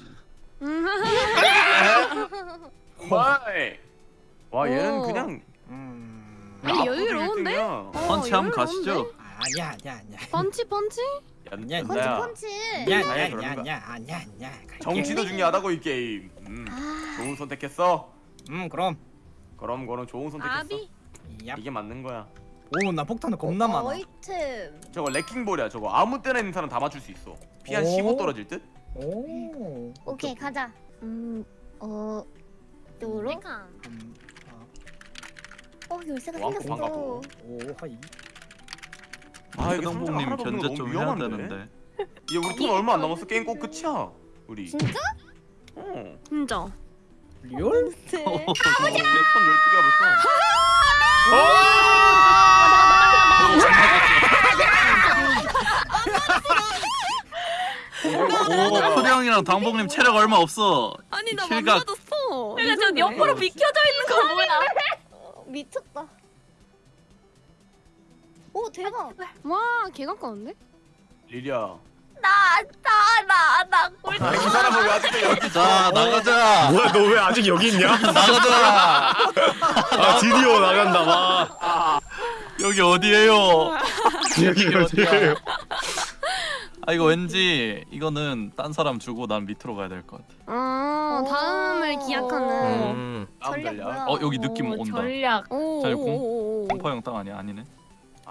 음. 와이 와 얘는 오. 그냥 음, 아니, 여유로운데? 어, 펀치 한번 여유로운데? 가시죠. 아니야 아니야 아니야 펀치 펀치? 야, 아니야, 펀치 야, 펀치. 아니야 아니야, 아니야 거. 아니야 아니야 아니야 정치도 중요하다고 이 게임 음, 좋은 선택했어 음 그럼 그럼 그럼 좋은 선택했어 아비. 얍. 이게 맞는 거야 오나 폭탄은 겁나 많아 어이템. 저거 레킹볼이야 저거 아무 때나 있는 사람 다 맞출 수 있어 피한 오. 15 떨어질 듯? 오 오케이 가자. 음. 어. 요로? 음, 어 열쇠가 왕, 생겼어. 오 hi 아 없는 거 견제 좀 해야 위험한데 되는데. 얘 우리 돈 얼마 안 남았어 게임 꼭 끝이야 우리 진짜? 어 진짜. real? 네. 내턴 12개가 벌써 형이랑 당봉님 체력 얼마 없어. 아니 나 킬각. 만나졌어. 그러니까 저 옆으로 비켜져 있는 거 뭐야? 어, 미쳤다. 오 대박. 와 개 가까운데? 리리야 나나나나 꼴등. 아이 사람은 왜 아직도 여기 자 나가자. 뭐야 너 왜 아직 여기 있냐 나가자. 아 드디어 나간다 와 여기 어디예요? 여기 어디에요 아 이거 왠지 이거는 딴 사람 주고 난 밑으로 가야 될 것 같아. 어 다음을 기약하는. 음. 다음 전략? 어 여기 느낌 오, 온다. 전략. 오. 잘 오, 오, 오. 공포 형 땅 아니야 아니네.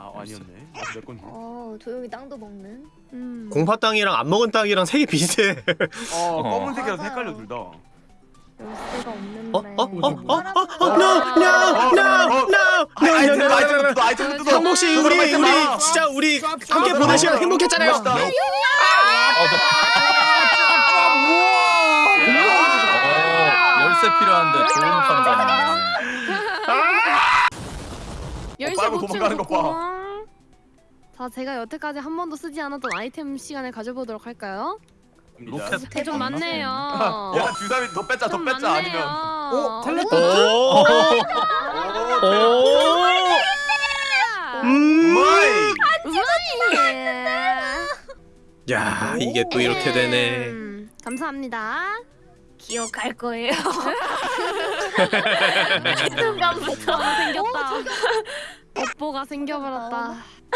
아 아니었네 내 건데 어 조용히 땅도 먹는. 음. 공파 땅이랑 안 먹은 땅이랑 색이 비슷해 어 어. 검은색이라서 맞아요. 헷갈려 둘 다 열쇠가 없는데. 어? 어? 어? 어? 어? 어? No! No! No! No! No! No! No! 한복 씨 우리 우리. 진짜 우리 함께 보낸 시간 행복했잖아요. 어, 열쇠 필요한데 좋은 판단. 열쇠 빨고 도망가는 거 봐. 자 제가 여태까지 한 번도 쓰지 않았던 아이템 시간을 가져보도록 할까요? 로켓. 네, 좀 많네요. 야 주사위 더 뺐자 더 좀 뺐자 아니면 많네요. 오, 텔레포트? 오! 오 오! 음! うまい うまい. 야, 이게 또 이렇게 되네. 음, 감사합니다. 기억할 거예요. 순간부터 생겼다. 업보가 생겨버렸다.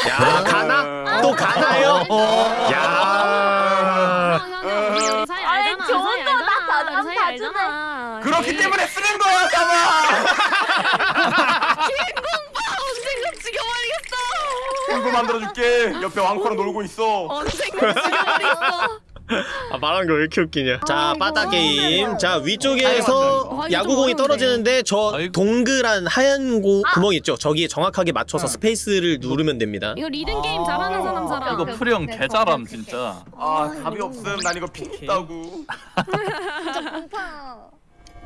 야, 가나? 또 가나요? 야. 우리 우리 사이 아이 알잖아. 좋은 거나 다 알잖아. 그렇기 때문에 쓰는 거야 언젠가 죽여버리겠어. 친구 만들어줄게 옆에 왕코랑 놀고 있어 언젠가 죽여버리겠어. 아 말한 거왜 이렇게 웃기냐? 자 아이고, 빠따 게임 아이고. 자 위쪽에서 아이고, 야구공이. 떨어지는데 저. 동그란 하얀 고, 구멍 있죠? 저기에 정확하게 맞춰서 space를 누르면 됩니다. 이거 리듬 게임 잘하는 사람 사람. 이거 프리형 오케이, 개잘함 오케이. 진짜. 아 답이 없음. 난 이거 ping 있다고 진짜 공파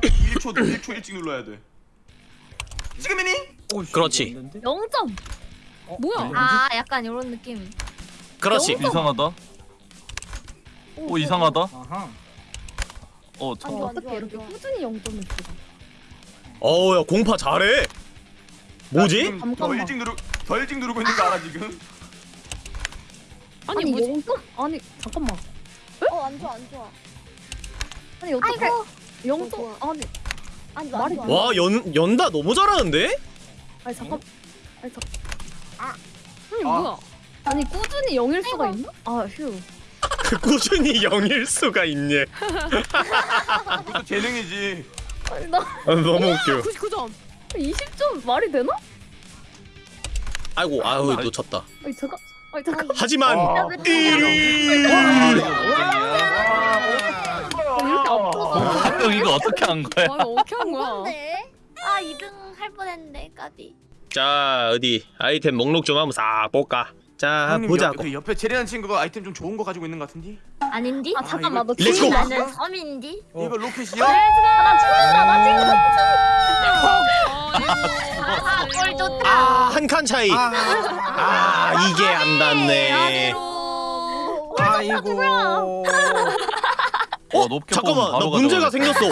1초 1초 일찍 눌러야 돼. 지금이니? 그렇지. 0점. 뭐야? 아 약간 이런 느낌. 그렇지. 이상하다 오 이상하다 아하. 어 아니 저, 어떻게 이렇게 꾸준히 0점을 찍어 어우 야 공파 잘해 나 뭐지? 지금 더 잠깐만. 일찍 누르 더 일찍 누르고 있는 거 알아 지금? 아니 아니 뭐지? 0점? 아니 잠깐만 어 안 좋아 안 좋아 아니 어떻게 0점 아니 아니 말이 돼와 연, 연다 너무 잘하는데? 아니 잠깐 아니 잠 아니 아. 뭐야? 아니 꾸준히 0일 수가 있나? 아 휴 꾸준히 영일 수가 있네 이것도 재능이지. 아니 나 아, 너무 웃겨. 99점. 20점 말이 되나? 아이고 아유 놓쳤다. 아니 잠깐 아니 잠깐. 하지만 아. 1위! 아 이거 아, 어떻게 한 거야? 와 이거 어떻게 한 거야? 아 2등 할 뻔했네 까비. 자 어디 아이템 목록 좀 한번 싹 볼까 자 형님, 보자고 옆, 그 옆에 제리한 친구가 아이템 좀 좋은 거 가지고 있는 거 같은데? 아닌디? 아 잠깐만 너! 기분 나는 섬인디? 어. 이거 로켓이야? 아나 죽는다 나 지금 아, 꼴 좋다 아한칸 차이 아 이게 안 닿네 아이고. 어 높게 잠깐만 뽑으면 나 문제가. 생겼어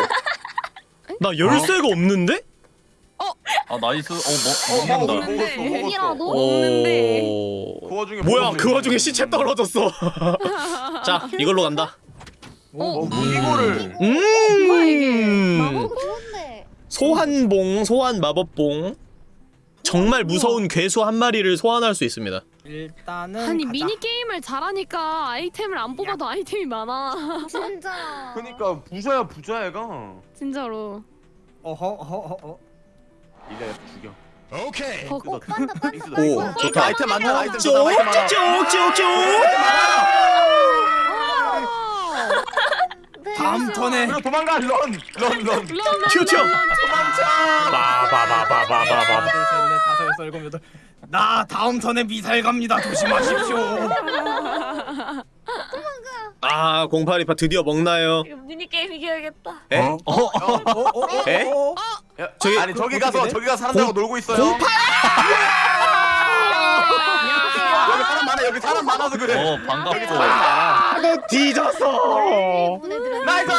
나 열쇠가 없는데? 아 nice 어 먹, 먹는다 먹는데. 먹었어 여기라도? 먹었어 없는데. 오... 그 와중에 뭐야. 그 와중에 시체 떨어졌어 자 이걸로 간다 어 무기고를 뭐야, 이게? 음 좋은데 소환봉 소환 마법봉 정말 무서운 괴수 한 마리를 소환할 수 있습니다 일단은 아니 가자. 미니 게임을 잘하니까 아이템을 안 뽑아도 아이템이 많아. 진짜 그니까 부자야 부자 애가 진짜로. 어허 어허 죽여 오케이. 어, 뜯어 빤다 빤다 오, 좋다. 아이템 많다 아이템 좋다 아이템 많아 쭉쭉쭉 쭉 쭉 다음 턴에 그리고 도망가 런 런런 도망쳐 바바바바바바바 둘셋넷 다섯 여섯 일곱 여덟. 나 다음 턴에 미사일 갑니다. 조심하십시오. 아 0828 드디어 먹나요? 이거 미니게임 이겨야겠다 에? 어? 어, 어, 어, 에? 어, 어. 야, 저기- 아니 저기 그- 가서 돼? 저기 가서 사람들하고 놀고 있어요. 여기 사람 많아 여기 사람 많아서 그래. 어 반갑고. 사람 많아. 뒤졌어 nice!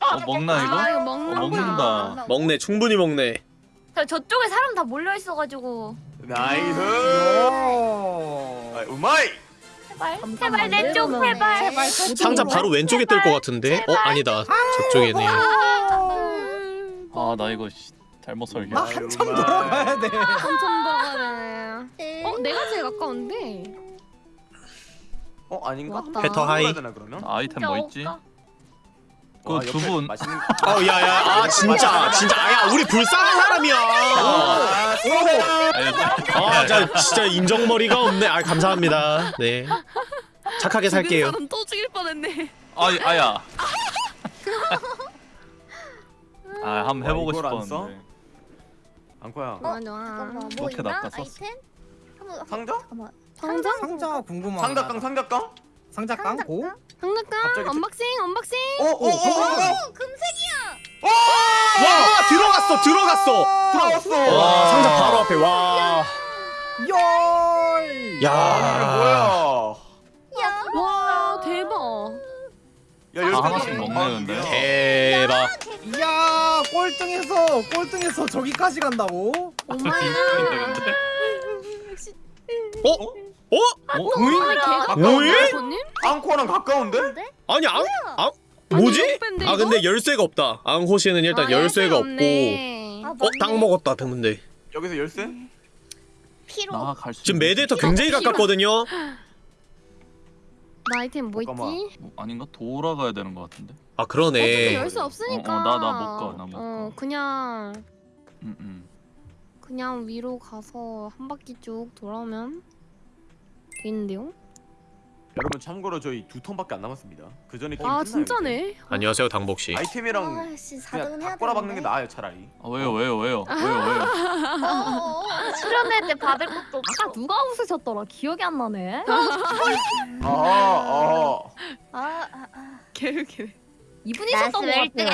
어 먹나 이거? 아 이거 어, 먹는. 먹는다. 먹네 충분히 먹네. 저 저쪽에 사람 다 몰려 있어가지고. nice! 오. 아, 우마이! 제발 제발 내쪽 제발. 상자 바로 왼쪽에 뜰 것 같은데? 어 아니다. 저쪽이네 아 나 이거 씨, 잘못 설계 나 한참 돌아가야 돼. 한참 들어가네. 어 내가 제일 가까운데. 어 아닌가? 배터 하이. 되나 그러면? 아이템 뭐 있지? 와, 그 옆에 두분 맛있는 어 야야 아 진짜 진짜 아야 우리 불쌍한 사람이야 아, 아 진짜 진짜 인정머리가 없네 아 감사합니다 네 착하게 살게요 또 죽일 뻔했네. 아 아야 아 한번 해보고? 싶었는데 앙코야 맞아. 잠깐만 뭐 이렇게 있나? 아이템? 한번 상자? 잠깐만 상자? 상자 궁금하다. 상자깡 상자깡? 상자 깡 고. 상자깡 갑자기 unboxing unboxing. 오오오오 오 금색이야 와 들어갔어 들어갔어 들어왔어 와 상자 바로 앞에 와 열. 야 뭐야 야 와 대박. 야 아, 열쇠 하나씩 먹네, 근데. 대박 야 꼴등에서 꼴등에서 저기까지 간다고? 근데 어? 어? 어? 으잉? 개가 뭐해? 손님? 앙코랑 가까운데? 아니 앙? 앙? 뭐지? 아 근데 열쇠가 없다 앙호시는 일단 아, 열쇠가 없고. 아, 어? 땅 먹었다 근데 여기서 열쇠? 피로 나갈수 지금 메데이터 굉장히 가깝거든요 나 아이템 뭐 잠깐만. 있지? 뭐, 아닌가? 돌아가야 되는 것 같은데. 아 그러네 열수 없으니까. 어, 어, 나- 나 못 가, 나못 어, 가. 그냥 음, 음. 그냥 위로 가서 한 바퀴 쭉 돌아오면 되는데요? 여러분 참고로 저희 두 턴밖에 안 남았습니다. 그 전에 게임 아 끝나요, 진짜네. 안녕하세요 당복 씨 아이템이랑 아씨 그냥 4등은 다 해야 꼬라박는 게 되는데. 나아요 차라리. 아, 왜요, 왜요, 왜요, 왜요, 왜요? 어어어 수련회 때 받을 것도 아까 누가 웃으셨더라 기억이 안 나네 아, 아. 아, 아, 아. 개웃기네. 이분이셨던 것 같아요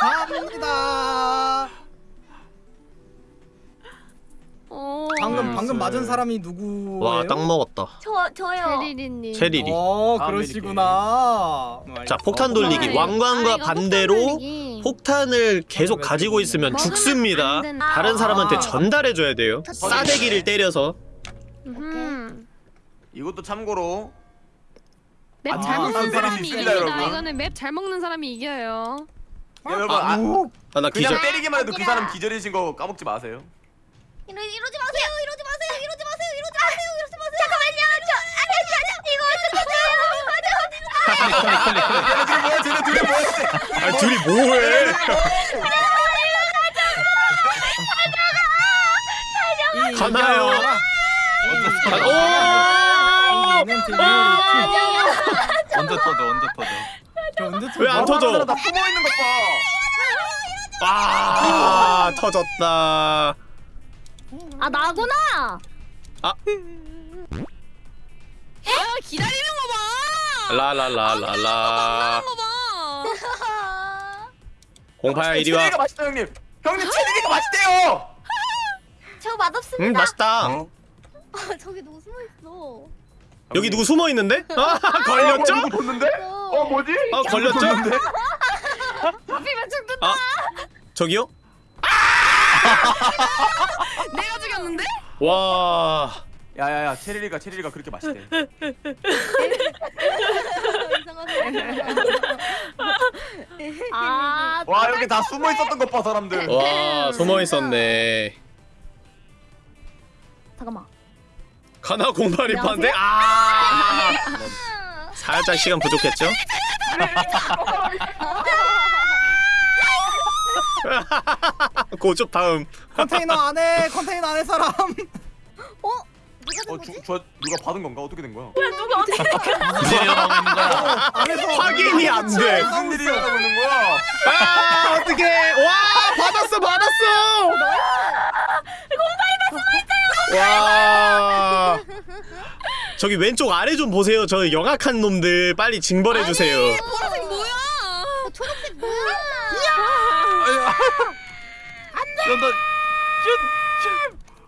감사합니다. 어. 방금 방금 네. 맞은 사람이 누구예요? 와 딱 먹었다 저 저요 체리리님. 체리리 어 그러시구나. 자 폭탄 돌리기 네. 왕관과 아, 반대로 폭탄. 폭탄을 계속 왜 가지고 있으면 죽습니다. 다른 사람한테 아. 전달해 줘야 돼요 싸대기를 때려서 음. 이것도 참고로 맵 아, 잘 아, 먹는 사람이 이깁니다. 여러분. 이거는 맵 잘 먹는 사람이 이겨요. 야, 여러분 아, 아나 그냥 기절 때리기만 해도 그 사람 기절이신 거 까먹지 마세요. 이러, 이러지 마세요 이러지 마세요 이러지 마세요 이러지 마세요 이러지 마세요 잠깐만요 저 아니 아니 이거 어떡하죠 쟤네 둘이 뭐야? 쟤네 둘이 뭐야? 아 둘이 뭐해 가나요? 언제 터져, 언제 터져. 왜안 터져? 나 숨어 있는 것 봐. 아 터졌다 아 나구나 아 기다리는 거 봐. 라라라라라. 공파야 이리 와 체리가 맛있다 형님. 형님 체리가 맛있대요. 저 맛없습니다 음 맛있다 어? 아, 저기 누구 숨어 있어 여기 누구 숨어 있는데? 아 걸렸죠? 누구 봤는데? 어 뭐지? 아 걸렸죠? 하필이면 죽든 아 저기요? 내가 죽였는데? 와 야야야 체리가 체리가 그렇게 맛있대. 아 와 여기 다 숨어 있었던 것 봐 사람들. 와 숨어 있었네. 잠깐만 가나 공팔이 판데 아 살짝 시간 부족했죠? 고쪽 다음. 컨테이너 안에 컨테이너 안에 사람. 어, 주, 저 누가 받은 건가? 어떻게 된 거야? 무슨 일이 일어나고 있는 거야? 안에서 확인이 안 돼. 무슨 일이 일어나고 있는 거야? 아 어떻게? 와 받았어 받았어. 공팔이 와. 저기 왼쪽 아래 좀 보세요. 저 영악한 놈들 빨리 징벌해 주세요. 보라색 뭐야? 초록색 뭐야 연다 슛!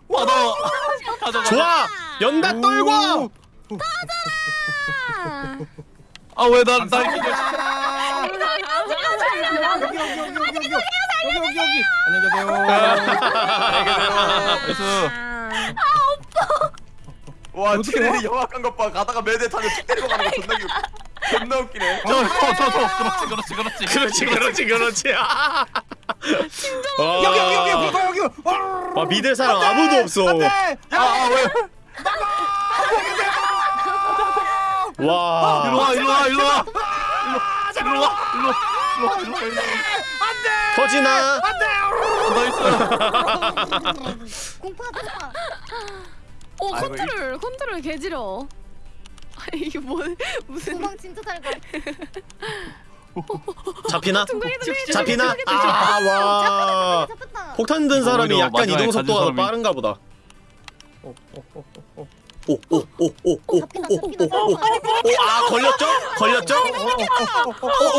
와나 가져가 좋아! 연다 떨고! 꺼져라! 아왜 나날 여기 여기 여기 여기 여기 여기 여기 안녕히 계세요 안녕히 계세요 아 오빠 와 어떻게 체리 영악한 것 봐. 가다가 매대 타면 툭 때리고 가는 거 존나 웃 존나 웃기네. 저, 저, 저, 저. 그렇지, 그렇지, 그렇지. 그렇지 그렇지 그렇지. 아. 와. 여기 여기 여기 공파 여기. 와 믿을 사람 아무도 없어. 안돼. 아, 아 왜? 와. 일로 와, 일로 와, 일로 와. 일로 와, 일로 와. 일로 와, 일로 와, 일로 와. 터지나? nice. 공파 공파 오 아이고, 컨트롤 컨트롤 개지러. 아 이게 뭐 무슨 도망 진짜 잘 가 잡히나? 둥글게 둥글게 잡히나? 둥글게 아 와. 폭탄 든 사람이 약간 이동 속도가 빠른가 보다. 어, 오오오오오오오오오아 걸렸죠? 걸렸죠? 어,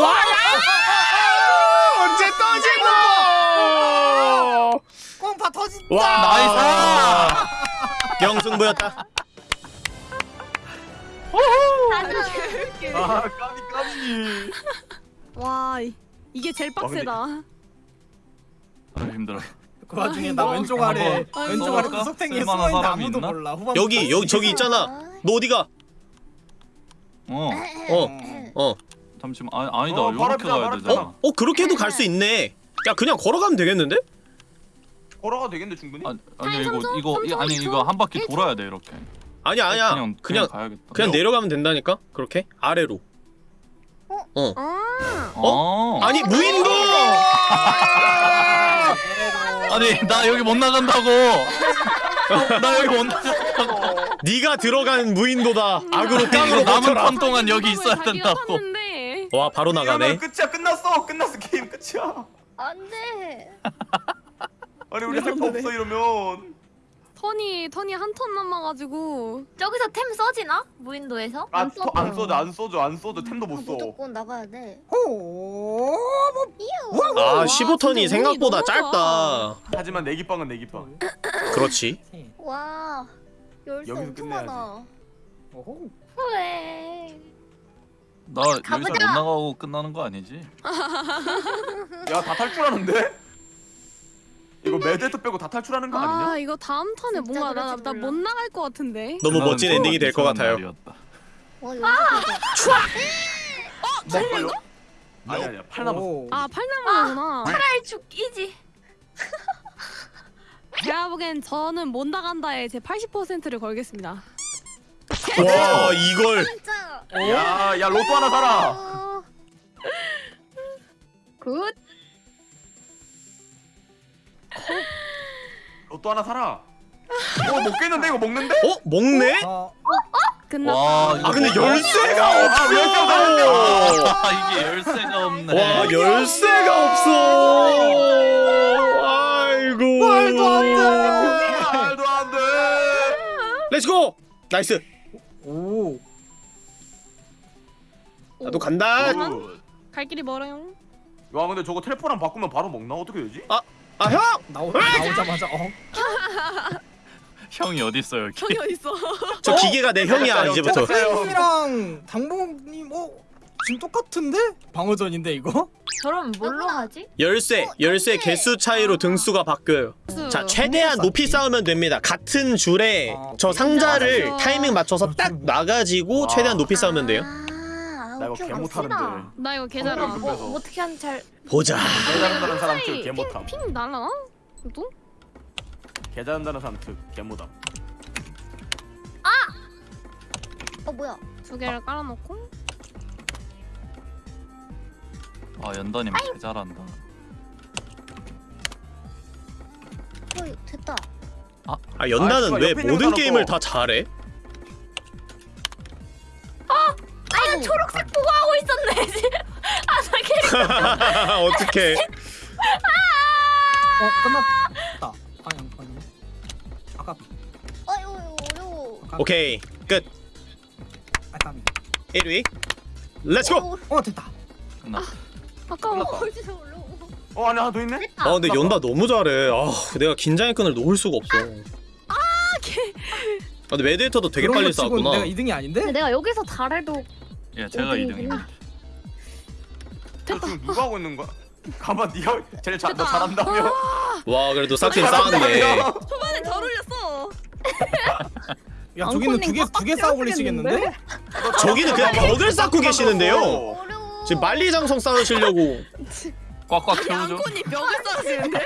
와! 언제 터지노? 공파 터진다. 와! nice! 영승부였다. 아 까비 까비. 와 이- 이게 제일 빡세다. 아, 힘들어. 그 와중에 나 왼쪽 아래 한번 왼쪽 아래 써볼까? 구석탱이에 쓸만한 숨어 있는 사람이 아무도 있나? 몰라. 후반 여기 여기 저기 있잖아. 너 어디가? 어, 어. 어. 잠시만. 아, 아니다. 어, 바로 요렇게 앞이다, 가야 바로 되잖아. 어? 어 그렇게도 갈 수 있네. 야 그냥 걸어가면 되겠는데? 걸어가 되겠는데 충분히? 아, 아니 이거 삼초? 이거 이- 삼초, 아니? 이거 한 바퀴? 돌아야 돼 이렇게. 아니야 아니야 그냥 그냥 가야겠다. 그냥 내려가면 된다니까 그렇게 아래로 어아 어. 아니 무인도 아니 나 여기 못 나간다고. 나 여기 못 나간다고. 네가 들어간 무인도다 악으로 깡으로 남은 턴 동안 여기 있어야 자기가 된다고. 와 바로 나가네 끝이야 끝났어 끝났어 게임 끝이야 안돼. 아니 우리 할거 없어 이러면 턴이 턴이 한 턴 남아가지고 저기서 템 써지나? 무인도에서? 아, 안 더- 안 써줘 안 써줘 안 써줘 템도 못 써. 무조건 나가야 돼. 오. 이유. 아 와, 15턴이 진짜 생각보다 짧다 하지만 내기빵은 내기빵. 그렇지 와. 열쇠 여기서 엄청 끝내야지. 많아. 오호. 후회. 나 여기서 가보자. 못 나가고 끝나는 거 아니지? 야다 탈출하는데? 이거 매드헤터 빼고 다 탈출하는 거 아 아니냐? 이거 다음 턴에 진짜 뭔가 그럴지 나나못 몰라. 나갈 것 같은데 너무 멋진 엔딩이 될 것 같아요. 와 열쇠. 뭐 걸려? 아니 아니야 팔 남았어. 오. 아 팔남아구나 팔 죽이지. 제가 보기엔 저는 못 나간다에 제 80%를 걸겠습니다 와 이걸 진짜. 야야 로또 하나 사라. 어. good. 로또 하나 사라. 어 먹겠는데 이거 먹는데? 어 먹네 아, 끝났다 와, 이거 아 근데? 열쇠가 아, 열쇠가 없어 아 이게 열쇠가 없네. 와 열쇠가 없어 아이고 말도 안 돼. 말도 안 돼. let's go nice 오. 나도 간다 good. 갈 길이 멀어요 야 근데 저거 텔포랑 바꾸면 바로 먹나? 어떻게 되지? 아 형! 나오 나오자마자 어. 형이 어디 있어 여기? 형이 어딨어 저 기계가 내 형이야 이제부터 쌤이랑 당봉님 어 지금 똑같은데? 방어전인데 이거? 저럼 뭘로 누구나. 하지? 열쇠 어, 열쇠 열쇠. 개수 차이로 등수가 바뀌어요 자 최대한 높이 싸우면 됩니다 같은 줄에 아, 저 상자를 맞아. 타이밍 맞춰서 딱 놔가지고 최대한 높이 싸우면 돼요 아, 나 이거 개. 못하는데. 나 이거 어, 계좌라 뭐. 뭐 어떻게 하는지 잘 보자 개 잘한다는 사람 특개 못함. 핑 날라나? 또? 개 잘한다는 사람 특개 못함. 어 뭐야? 두 개를 깔아놓고 아 연다님 개 잘한다. 어 됐다. 아 아, 연다는 씨발, 왜 모든 거 게임을 사놓고. 다 잘해? 아 이고 초록색. 보고 하고 있었네. 지금. 아, 나 캐릭터. 어떻게 어 끝났다. 아니 아니. 아까 아유 어려워. 오케이 끝 아까비. 1위 let's go 어 됐다. 끝났다. 아까워 어디서 어려워. 어 안에 하나 더 있네? 아 근데 연다 너무 잘해 아 내가 긴장의 끈을 놓을 수가 없어 아 근데 메디에이터도 되게 빨리 싸웠구나 내가 2등이 아닌데? 내가 여기서 잘해도 예 제가 어디 2등입니다. 어, 지금 누가 하고 있는 거야? 가만 네가 제일 잘, 너 잘한다며? 와 그래도 싹진 싸웠네 초반에 잘 올렸어 야 저기는 두 개 두개 싸우고 계시겠는데? 저기는 그냥 벽을 쌓고 계시는데요 어려워. 지금 만리장성 싸우시려고 꽉꽉 채우죠. 양콘이 벽을 쌓으시는데?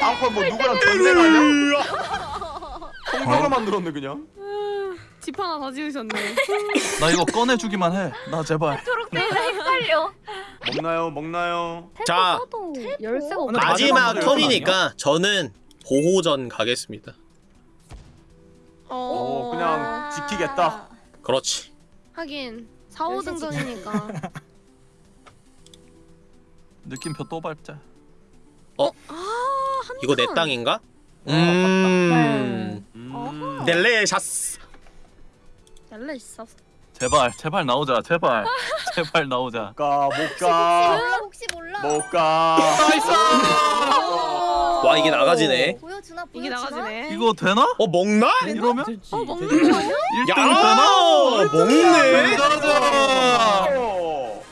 앙코 뭐 누구랑 전쟁하냐? 통닭을 만들었네 그냥. 집 하나 더 지으셨네 나 이거 꺼내주기만 해. 나 제발. 초록색이랑 헷갈려. 먹나요? 먹나요? 자 써도 열쇠가. 마지막 턴이니까 저는 보호전 가겠습니다 어 그냥 지키겠다. 그렇지 하긴 4, 5등전이니까 느낌표 또 밟자. 이거 내 땅인가? 음 음. 델레샤스 잘래 있어 제발 제발 나오자 제발 제발 나오자. 가, 못 혹시 가, 몰라 혹시 몰라. 못 가. 와 이게 나가지네 보여주나 보여주나? 이게 나가지네 이거 되나? 어 먹나? 이러면 되지. 어 먹는 거 아니야? 1등이 야 되나? 먹네 가자. 어.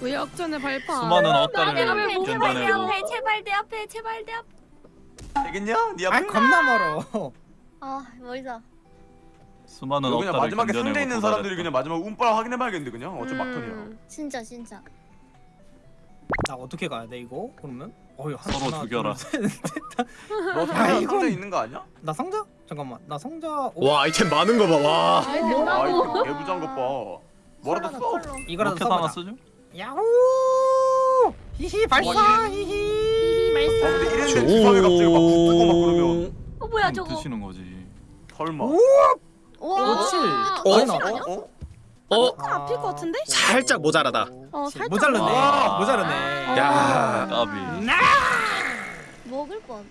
왜 역전의 발판 수많은 내 견뎌내고 제발 내 앞에 제발 내 앞에. 되겠냐? 네아 앞에? 겁나 멀어. 아 멀다. 수많은 그냥 마지막에 견뎌내고 상대 있는. 사람들이 그냥 마지막 운빨 확인해봐야겠는데 그냥 어차피 막턴이야. 음. 진짜 진짜. 나 어떻게 가야 돼 이거? 그러면? 어이 한 서로 하나, 죽여라. 너 야, 상자 이건- 상자 있는 거 아니야? 나 상자? 잠깐만 나 상자 오, 와 아이템 많은 거 봐. 와. 아 이거 개부장 것 봐. 뭐라도 써. 이거라도 하나 써보자 쓰죠? 야호 히히 발사 히히 히히 아 근데 말씀. 이랬는데 주사위 갑자기 막 붙고 막 그러면 어 뭐야 저거? 드시는 거지. 설마. 와. 그렇지 어? 많이 나왔다. 어? 어 앞일 것 같은데? 살짝 모자라다. 어 살짝. 모자르네 와. 모자르네 야. 까비. 먹을 뻔.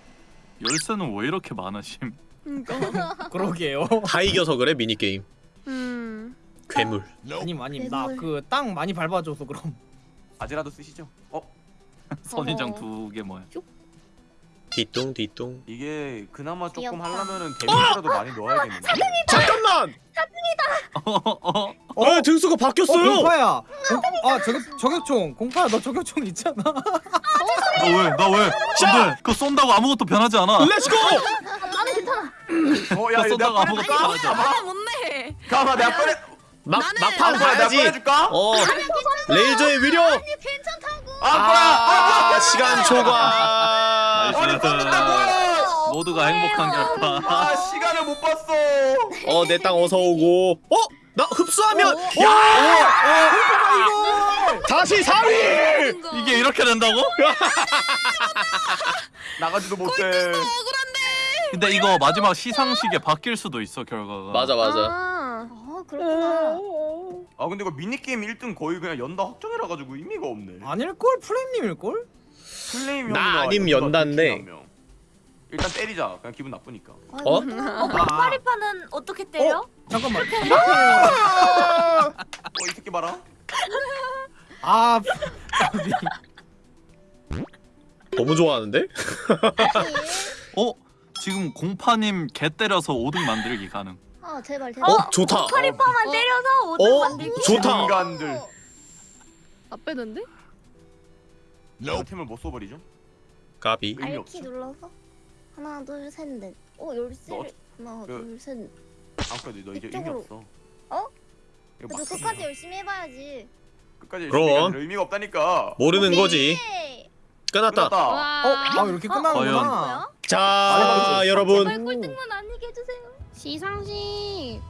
열쇠는 왜 이렇게 많으심? 그러게요 다 이겨서 그래 미니 게임. 음. 괴물. 아님 아님 괴물. 나그 땅 많이 밟아줘서 그럼 아지라도 쓰시죠. 어? 선인장 두 개 뭐야? 뒤뚱 뒤뚱. 이게 그나마 조금 귀엽다. 하려면은 데미지라도 많이 넣어야겠는데. 잠깐만. 어어 어 등수가 어 바뀌었어요. 공파야 공, 아 저격 저격총 공파야 너 저격총 있잖아 나 왜? 나 왜? 안돼. 그거 쏜다고 아무것도 변하지 않아. let's go. 나는 괜찮아. 어, 야, 그거 내가 쏜다고 아무것도? 변하지 않아. 아 못내. 가봐, 내가 꺼내. 막 나는- 막판 아, 가야지. 꺼내줄까? 어. 레이저의 위력. 아, 뭐야? 아, 아 시간 초과. 아니, 껐는데 뭐야? 모두가 행복한 결과. 아, 시간을 못 봤어. 어 내 땅 어서 오고. 어? 나 흡수하면 야! 다시 4위! 이게 이렇게 된다고? 나가지도 못해. 근데 이거 마지막 시상식에 바뀔 수도 있어 결과가. 맞아 맞아. 아. 아 그렇구나. 아, 근데 이거 미니게임 1등 거의 그냥 연다 확정이라 가지고 의미가 없네. 아닐걸 플레임님일걸? 플레임 나 아님 명. 일단 때리자. 그냥 기분 나쁘니까. 어? 아, 파리파는 어떻게 때려? 잠깐만 어, 이 새끼 봐라. 아 너무 좋아하는데? 어? 지금 공파님 개 때려서 5등 만들기 가능. 아 제발 제발. 어 좋다. 파리파만 때려서 5등 어 만들기. 좋다. 인간들. 나 빼던데? 템을 못 써버리죠? 까비. 알키. 눌러서 하나 둘셋 넷. 어 열쇠를 하나 그- 둘셋. 아, 그래, 너 이제 의미. 없어. 어? 맞습니다. 끝까지 열심히 해봐야지. 끝까지 그럼. 의미가 없다니까. 모르는 거지. 예. 끝났다. 끝났다. 와. 어? 아 이렇게 끝나는구나? 자 아니, 여러분 제발 꼴등만 아니게 해주세요. 시상식.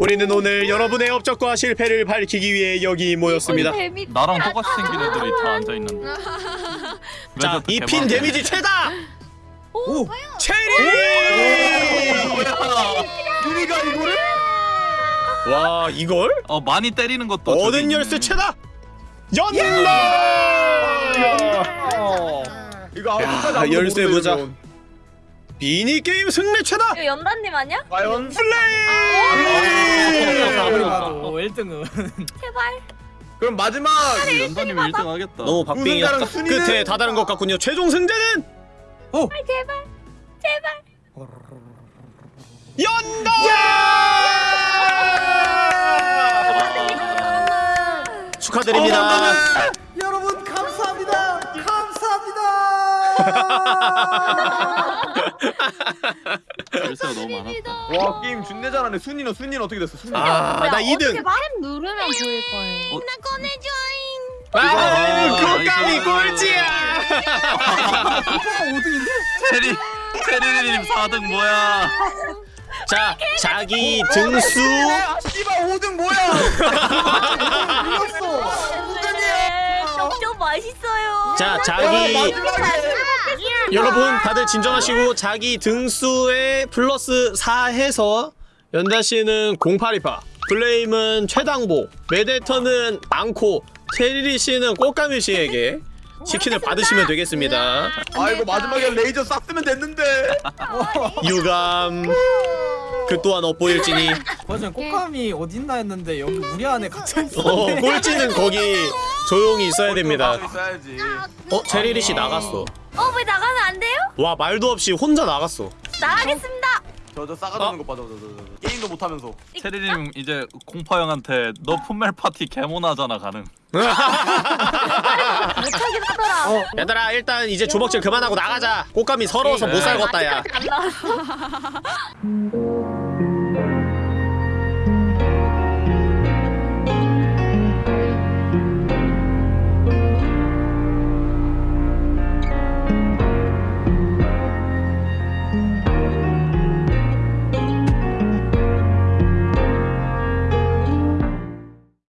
우리는 오늘 여러분의 업적과 실패를 밝히기 위해 여기 모였습니다. 나랑 똑같이 생긴 애들이 다 앉아 있는데. 자이 핀 데미지 최다. 오! 체리. 우리가 이거를? 와 이걸 어 많이 때리는 것도. 얻은. 열쇠 최다. 연락. 아무까지 야, 열쇠 보자. 면 미니 게임 승리 최다. 이거 연단님 아니야? 과연? 플레이. 아무리 봐도 1등은 제발. 그럼 마지막 연단님 1등 하겠다. 너무 박빙이었다. 순위는? 끝에 다다른 것 같군요. 최종 승자는 제발. 제발. 연다. 축하드립니다. 여 열쇠가 너무 많았다. 와 게임 준내 잘하네 순위는 순위는 어떻게 됐어 순위 아, 나 2등. 템 누르면 보일 거예요. 어? 아, 어, 국감이. 꼴찌야. 오빠가 5등인데? 체리 체리님 4등 뭐야? 자, 자기 등수 아 씨발 5등 뭐야 네, 좀 맛있어요. 자, 자기 여러분 다들 진정하시고 자기 등수에 플러스 4 해서 연다 씨는 0828, 플레임은 최당보, 메데터는 앙코, 체리리 씨는 꽃가미 씨에게 치킨을 받으시면 되겠습니다. 아 이거 마지막에 레이저 쐈으면 됐는데 유감 그 또한 엇보일지니 맞아 꽃감이 어딨나 했는데 여기 우리 안에 갇혀 있어 어, 꼴찌는 거기 조용히 있어야 됩니다. 있어야지 어, 체리리 씨 나갔어. 어, 왜 나가면 안 돼요? 와 말도 없이 혼자 나갔어. 나가겠습니다. 저저 싸가지 없는 거 봐, 저, 저, 저, 저. 게임도 못하면서 체리님 이제 공파 형한테 너 풋멜 파티 개모나잖아 가능. 못하긴 하더라. 어, 얘들아 일단 이제 주먹질 그만하고 나가자. 꽃감이 서러워서 못 살겠다 야. 아직까지 안 나왔어.